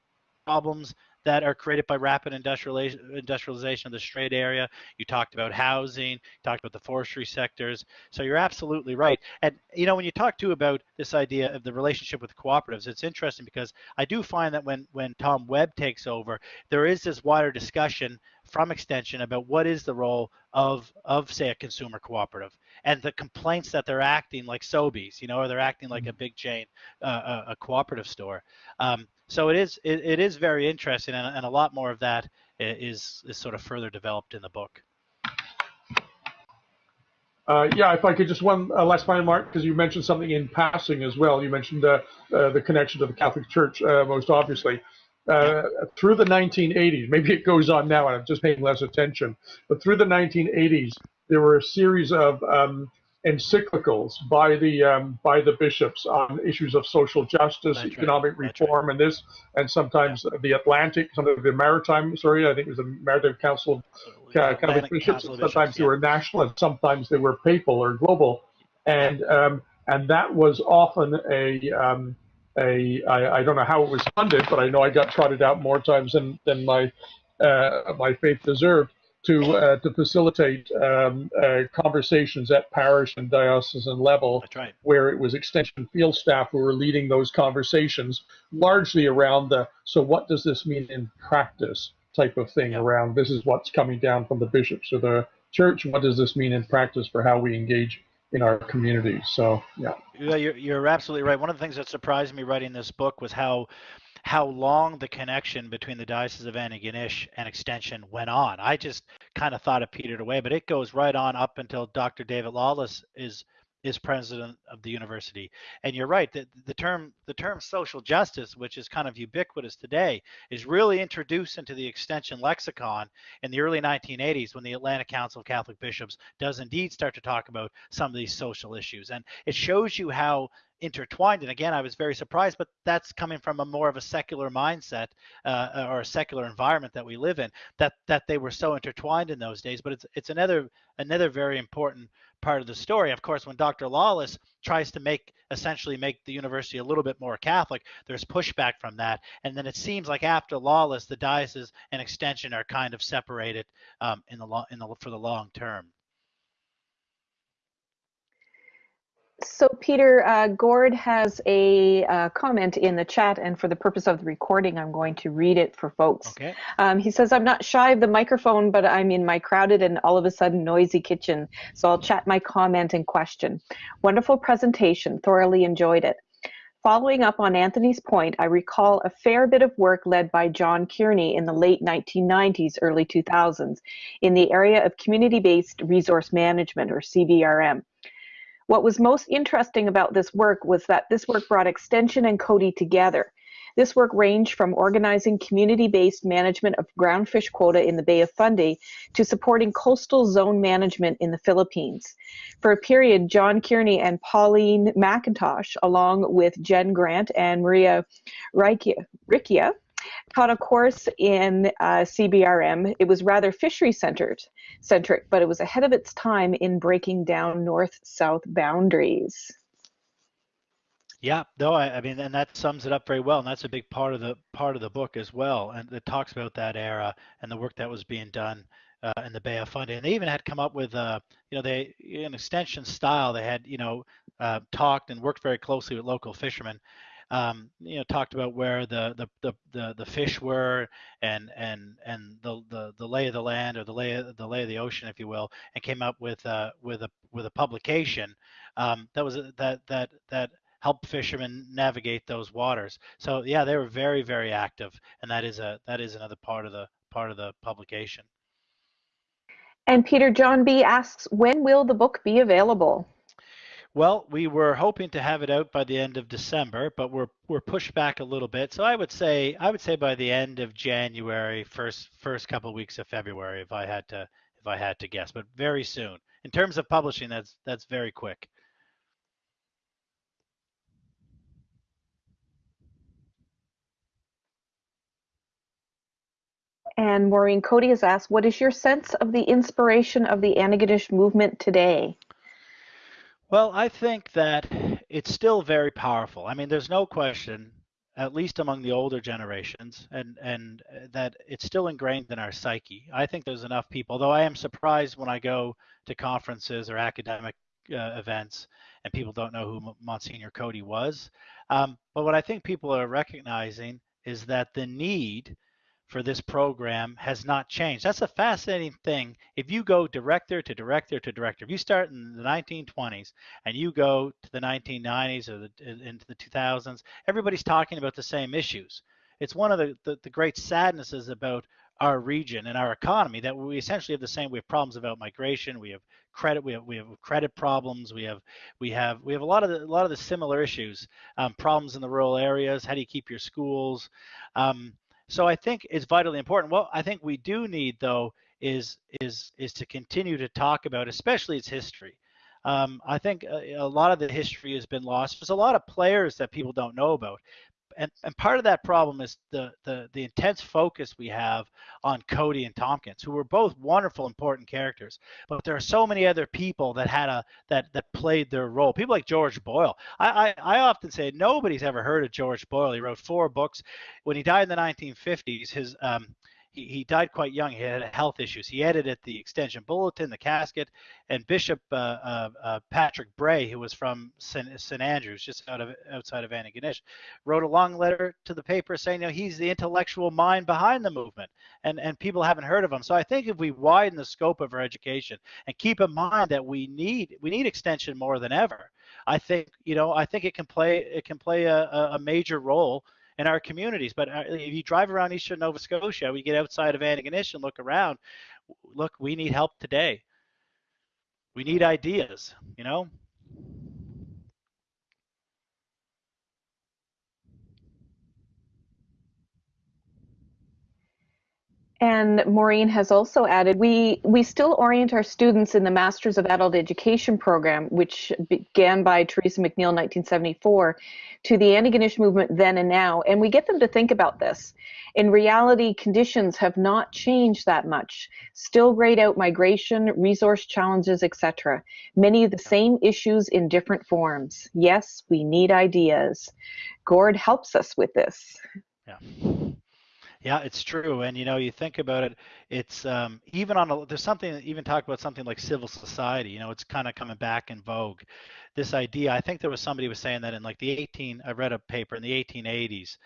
problems that are created by rapid industrialization of the Strait area. You talked about housing, talked about the forestry sectors. So you're absolutely right. And you know, when you talk too about this idea of the relationship with cooperatives, it's interesting because I do find that when when Tom Webb takes over, there is this wider discussion from Extension about what is the role of of say a consumer cooperative and the complaints that they're acting like Sobeys, you know, or they're acting like a mm-hmm. big chain, uh, a, a, cooperative store. Um, so it is it, it is very interesting, and, and a lot more of that is is sort of further developed in the book. Uh, yeah, if I could just one uh, last final mark, because you mentioned something in passing as well. You mentioned uh, uh the connection to the Catholic Church, uh, most obviously. Uh, through the 1980s, maybe it goes on now, and I'm just paying less attention. But through the 1980s, there were a series of um, encyclicals by the um, by the bishops on issues of social justice, That's economic right. reform, right. and this, and sometimes yeah. the Atlantic, some of the maritime. Sorry, I think it was the Maritime Council of uh, Catholic bishops. Council sometimes bishops, they yeah. were national, and sometimes they were papal or global, and um, and that was often a um, a I, I don't know how it was funded, but I know I got trotted out more times than than my uh, my faith deserved to uh, to facilitate um, uh, conversations at parish and diocesan level, right. where it was extension field staff who were leading those conversations, largely around the so what does this mean in practice type of thing. Around this is what's coming down from the bishops or the church. What does this mean in practice for how we engage in our communities? So yeah. Yeah, you're, you're absolutely right. One of the things that surprised me writing this book was how how long the connection between the Diocese of Antigonish and Extension went on. I just kind of thought it petered away, but it goes right on up until Dr. David Lawless is is president of the university. And you're right that the term the term social justice, which is kind of ubiquitous today, is really introduced into the extension lexicon in the early 1980s when the Atlanta Council of Catholic Bishops does indeed start to talk about some of these social issues. And it shows you how intertwined. And again, I was very surprised, but that's coming from a more of a secular mindset uh, or a secular environment that we live in. That that they were so intertwined in those days. But it's it's another another very important part of the story. Of course, when Dr. Lawless tries to make essentially make the university a little bit more Catholic, there's pushback from that. And then it seems like after Lawless, the diocese and extension are kind of separated um, in the long in the for the long term. So, Peter, uh, Gord has a uh, comment in the chat, and for the purpose of the recording, I'm going to read it for folks. Okay. Um, he says, I'm not shy of the microphone, but I'm in my crowded and all of a sudden noisy kitchen, so I'll chat my comment and question. Wonderful presentation, thoroughly enjoyed it. Following up on Anthony's point, I recall a fair bit of work led by John Kearney in the late 1990s, early 2000s in the area of community based resource management, or CBRM. What was most interesting about this work was that this work brought Extension and Coady together. This work ranged from organizing community-based management of groundfish quota in the Bay of Fundy to supporting coastal zone management in the Philippines. For a period, John Kearney and Pauline McIntosh, along with Jen Grant and Maria Recchia, taught a course in uh, CBRM. It was rather fishery centered, centric, but it was ahead of its time in breaking down north-south boundaries. Yeah, no, I, I mean, and that sums it up very well, and that's a big part of the part of the book as well, and it talks about that era and the work that was being done uh, in the Bay of Fundy. And they even had come up with, uh, you know, they in extension style, they had, you know, uh, talked and worked very closely with local fishermen. Um, you know, talked about where the, the the, the the fish were and and and the, the the lay of the land or the lay of, the lay of the ocean, if you will, and came up with uh, with a with a publication um, that was that that that help fishermen navigate those waters. So yeah, they were very very active, and that is a that is another part of the part of the publication. And Peter John B asks, when will the book be available? Well, we were hoping to have it out by the end of December, but we're we're pushed back a little bit. So I would say I would say by the end of January, first first couple of weeks of February, if I had to if I had to guess, but very soon. In terms of publishing, that's that's very quick. And Maureen Coady has asked, what is your sense of the inspiration of the Antigonish movement today? Well, I think that it's still very powerful. I mean, there's no question, at least among the older generations, and and that it's still ingrained in our psyche. I think there's enough people, though I am surprised when I go to conferences or academic uh, events and people don't know who Monsignor Coady was. Um, but what I think people are recognizing is that the need for this program has not changed. That's a fascinating thing. If you go director to director to director, if you start in the 1920s and you go to the 1990s or the, into the 2000s, everybody's talking about the same issues. It's one of the, the, the great sadnesses about our region and our economy that we essentially have the same we have problems about migration we have credit we have we have credit problems we have we have we have a lot of the, a lot of the similar issues um, problems in the rural areas how do you keep your schools um, so I think it's vitally important. What I think we do need though is is is to continue to talk about, especially its history. Um, I think a, a, lot of the history has been lost. There's a lot of players that people don't know about and, and part of that problem is the, the the intense focus we have on Coady and Tompkins, who were both wonderful, important characters. But there are so many other people that had a that that played their role. People like George Boyle. I I, I often say nobody's ever heard of George Boyle. He wrote four books. When he died in the 1950s, his um, he, he died quite young. He had health issues. He edited the Extension Bulletin, the Casket, and Bishop uh, uh, uh, Patrick Bray, who was from St. St. Andrews, just out of outside of Antigonish, wrote a long letter to the paper saying, you know, he's the intellectual mind behind the movement, and and people haven't heard of him. So I think if we widen the scope of our education and keep in mind that we need we need extension more than ever, I think you know I think it can play it can play a, a major role in our communities. But uh, if you drive around eastern Nova Scotia, we get outside of Antigonish and look around. Look, we need help today. We need ideas, you know. And Maureen has also added, we, we still orient our students in the Masters of Adult Education program, which began by Teresa McNeil in 1974, to the Antigonish movement then and now. And we get them to think about this. In reality, conditions have not changed that much. Still grayed out migration, resource challenges, etc. Many of the same issues in different forms. Yes, we need ideas. Gord helps us with this. Yeah. Yeah, it's true. And you know, you think about it, it's um, even on a, there's something even talk about something like civil society. You know, it's kind of coming back in vogue. This idea, I think there was somebody was saying that in like the 18, I read a paper in the 1880s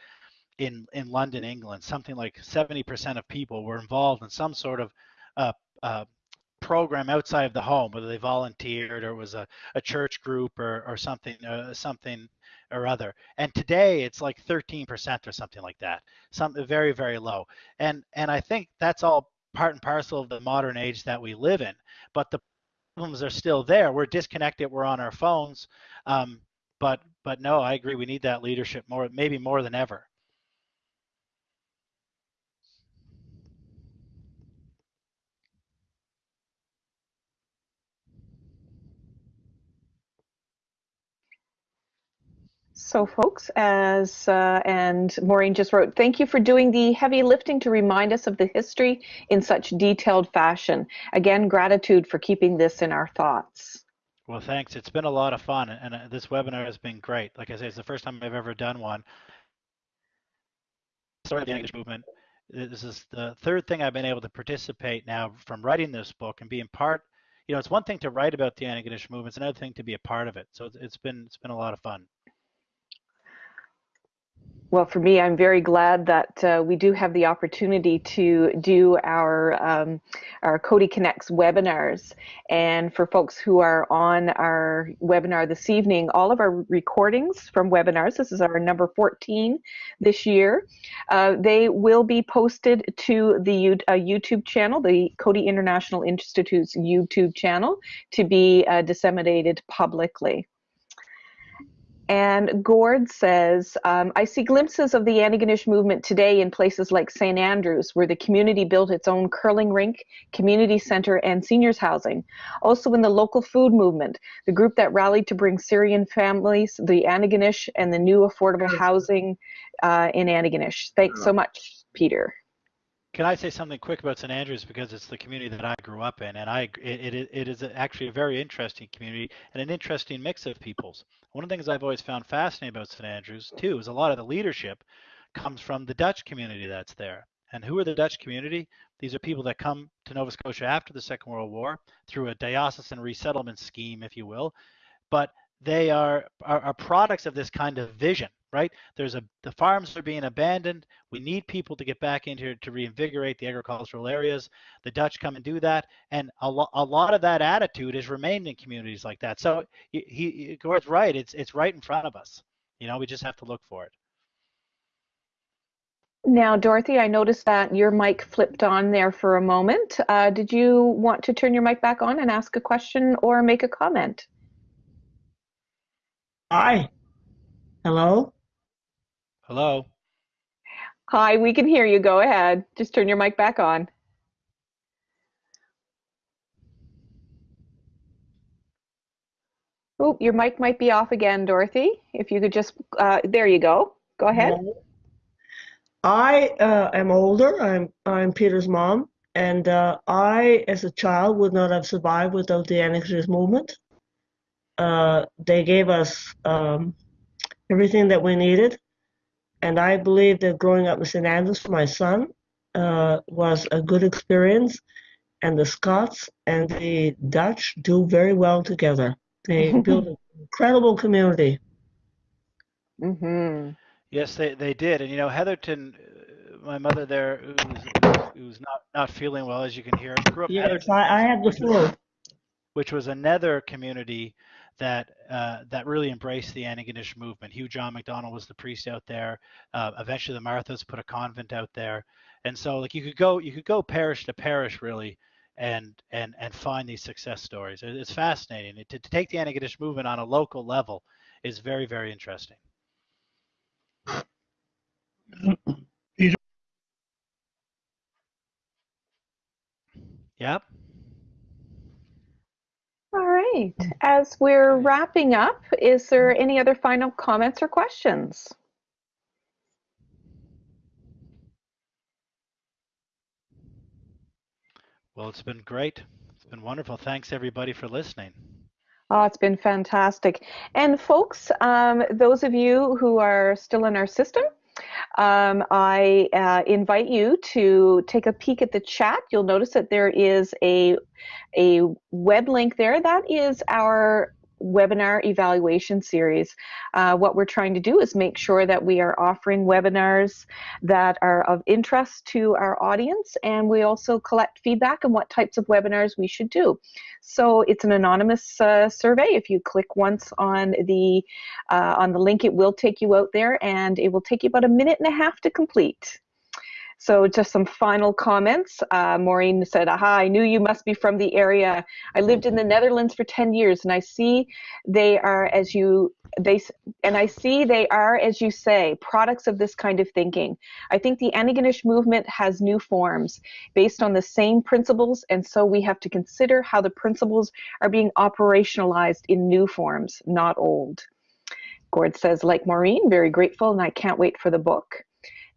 in in London, England, something like 70% of people were involved in some sort of uh, uh, program outside of the home, whether they volunteered or it was a, a church group or, or something, uh, something or other. And today it's like 13% or something like that, something very, very low. And and I think that's all part and parcel of the modern age that we live in. But the problems are still there. We're disconnected. We're on our phones. Um, but but no, I agree. We need that leadership more, maybe more than ever. So, folks, as uh, and Maureen just wrote, thank you for doing the heavy lifting to remind us of the history in such detailed fashion. Again, gratitude for keeping this in our thoughts. Well, thanks. It's been a lot of fun, and uh, this webinar has been great. Like I say, it's the first time I've ever done one. Of the English movement. This is the third thing I've been able to participate now from writing this book and being part. You know, it's one thing to write about the Antigonish movement; it's another thing to be a part of it. So it's been it's been a lot of fun. Well, for me, I'm very glad that uh, we do have the opportunity to do our um, our Coady Connects webinars. And for folks who are on our webinar this evening, all of our recordings from webinars, this is our number 14 this year, uh, they will be posted to the uh, YouTube channel, the Coady International Institute's YouTube channel, to be uh, disseminated publicly. And Gord says, um, I see glimpses of the Antigonish movement today in places like St. Andrews, where the community built its own curling rink, community center, and seniors housing. Also in the local food movement, the group that rallied to bring Syrian families, the Antigonish, and the new affordable housing uh, in Antigonish. Thanks so much, Peter. Can I say something quick about St. Andrews because it's the community that I grew up in, and I it, it, it is actually a very interesting community and an interesting mix of peoples. One of the things I've always found fascinating about St. Andrews too is a lot of the leadership comes from the Dutch community that's there. And who are the Dutch community? These are people that come to Nova Scotia after the Second World War through a diocesan resettlement scheme, if you will. But they are, are, are products of this kind of vision right? There's a the farms are being abandoned. We need people to get back in here to reinvigorate the agricultural areas. The Dutch come and do that, and a, lo- a lot of that attitude has remained in communities like that. So he, he Gord's right. It's it's right in front of us. You know, we just have to look for it. Now, Dorothy, I noticed that your mic flipped on there for a moment. Uh, did you want to turn your mic back on and ask a question or make a comment? Hi. Hello? Hello. Hi, we can hear you. Go ahead. Just turn your mic back on. Oh, your mic might be off again, Dorothy. If you could just, uh, there you go. Go ahead. I uh, am older. I'm I'm Peter's mom, and uh, I, as a child, would not have survived without the Anarchist movement. Uh, they gave us um, everything that we needed. And I believe that growing up in St. Andrews for my son uh, was a good experience. And the Scots and the Dutch do very well together. They <laughs> build an incredible community. Mm-hmm. Yes, they, they did. And, you know, Heatherton, uh, my mother there, who's, who's not, not feeling well, as you can hear, grew up yes, I, I had the flu. Which was another community that uh, that really embraced the Antigonish movement. Hugh John MacDonald was the priest out there. Uh, eventually, the Marthas put a convent out there, and so like you could go you could go parish to parish really, and and and find these success stories. It's fascinating to, to take the Antigonish movement on a local level is very very interesting. <clears throat> Yep. All right. As we're wrapping up, is there any other final comments or questions? Well, it's been great. It's been wonderful. Thanks everybody for listening. Oh, it's been fantastic. And folks, um, those of you who are still in our system, um, I uh, invite you to take a peek at the chat. You'll notice that there is a, a web link there. That is our webinar evaluation series. Uh, what we're trying to do is make sure that we are offering webinars that are of interest to our audience and we also collect feedback on what types of webinars we should do. So it's an anonymous uh, survey. If you click once on the uh, on the link, it will take you out there and it will take you about a minute and a half to complete. So just some final comments. Uh, Maureen said, aha, I knew you must be from the area. I lived in the Netherlands for 10 years and I see they are as you, they, and I see they are, as you say, products of this kind of thinking. I think the Antigonish movement has new forms based on the same principles and so we have to consider how the principles are being operationalized in new forms, not old. Gord says, like Maureen, very grateful and I can't wait for the book.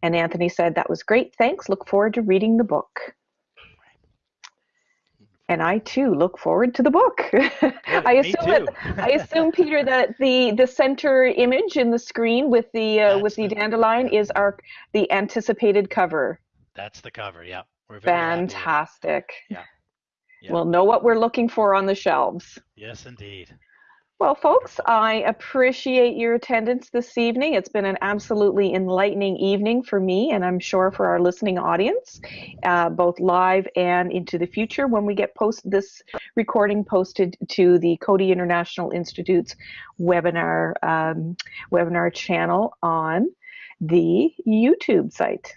And Anthony said, That was great. Thanks. Look forward to reading the book. And I too look forward to the book. <laughs> I me assume that. I assume Peter that the the center image in the screen with the uh, with the dandelion is our the anticipated cover. That's the cover. Yeah, we're. Fantastic. Yeah. Yeah. We'll know what we're looking for on the shelves. Yes, indeed. Well, folks, I appreciate your attendance this evening. It's been an absolutely enlightening evening for me, and I'm sure for our listening audience, uh, both live and into the future when we get post this recording posted to the Coady International Institute's webinar um, webinar channel on the YouTube site.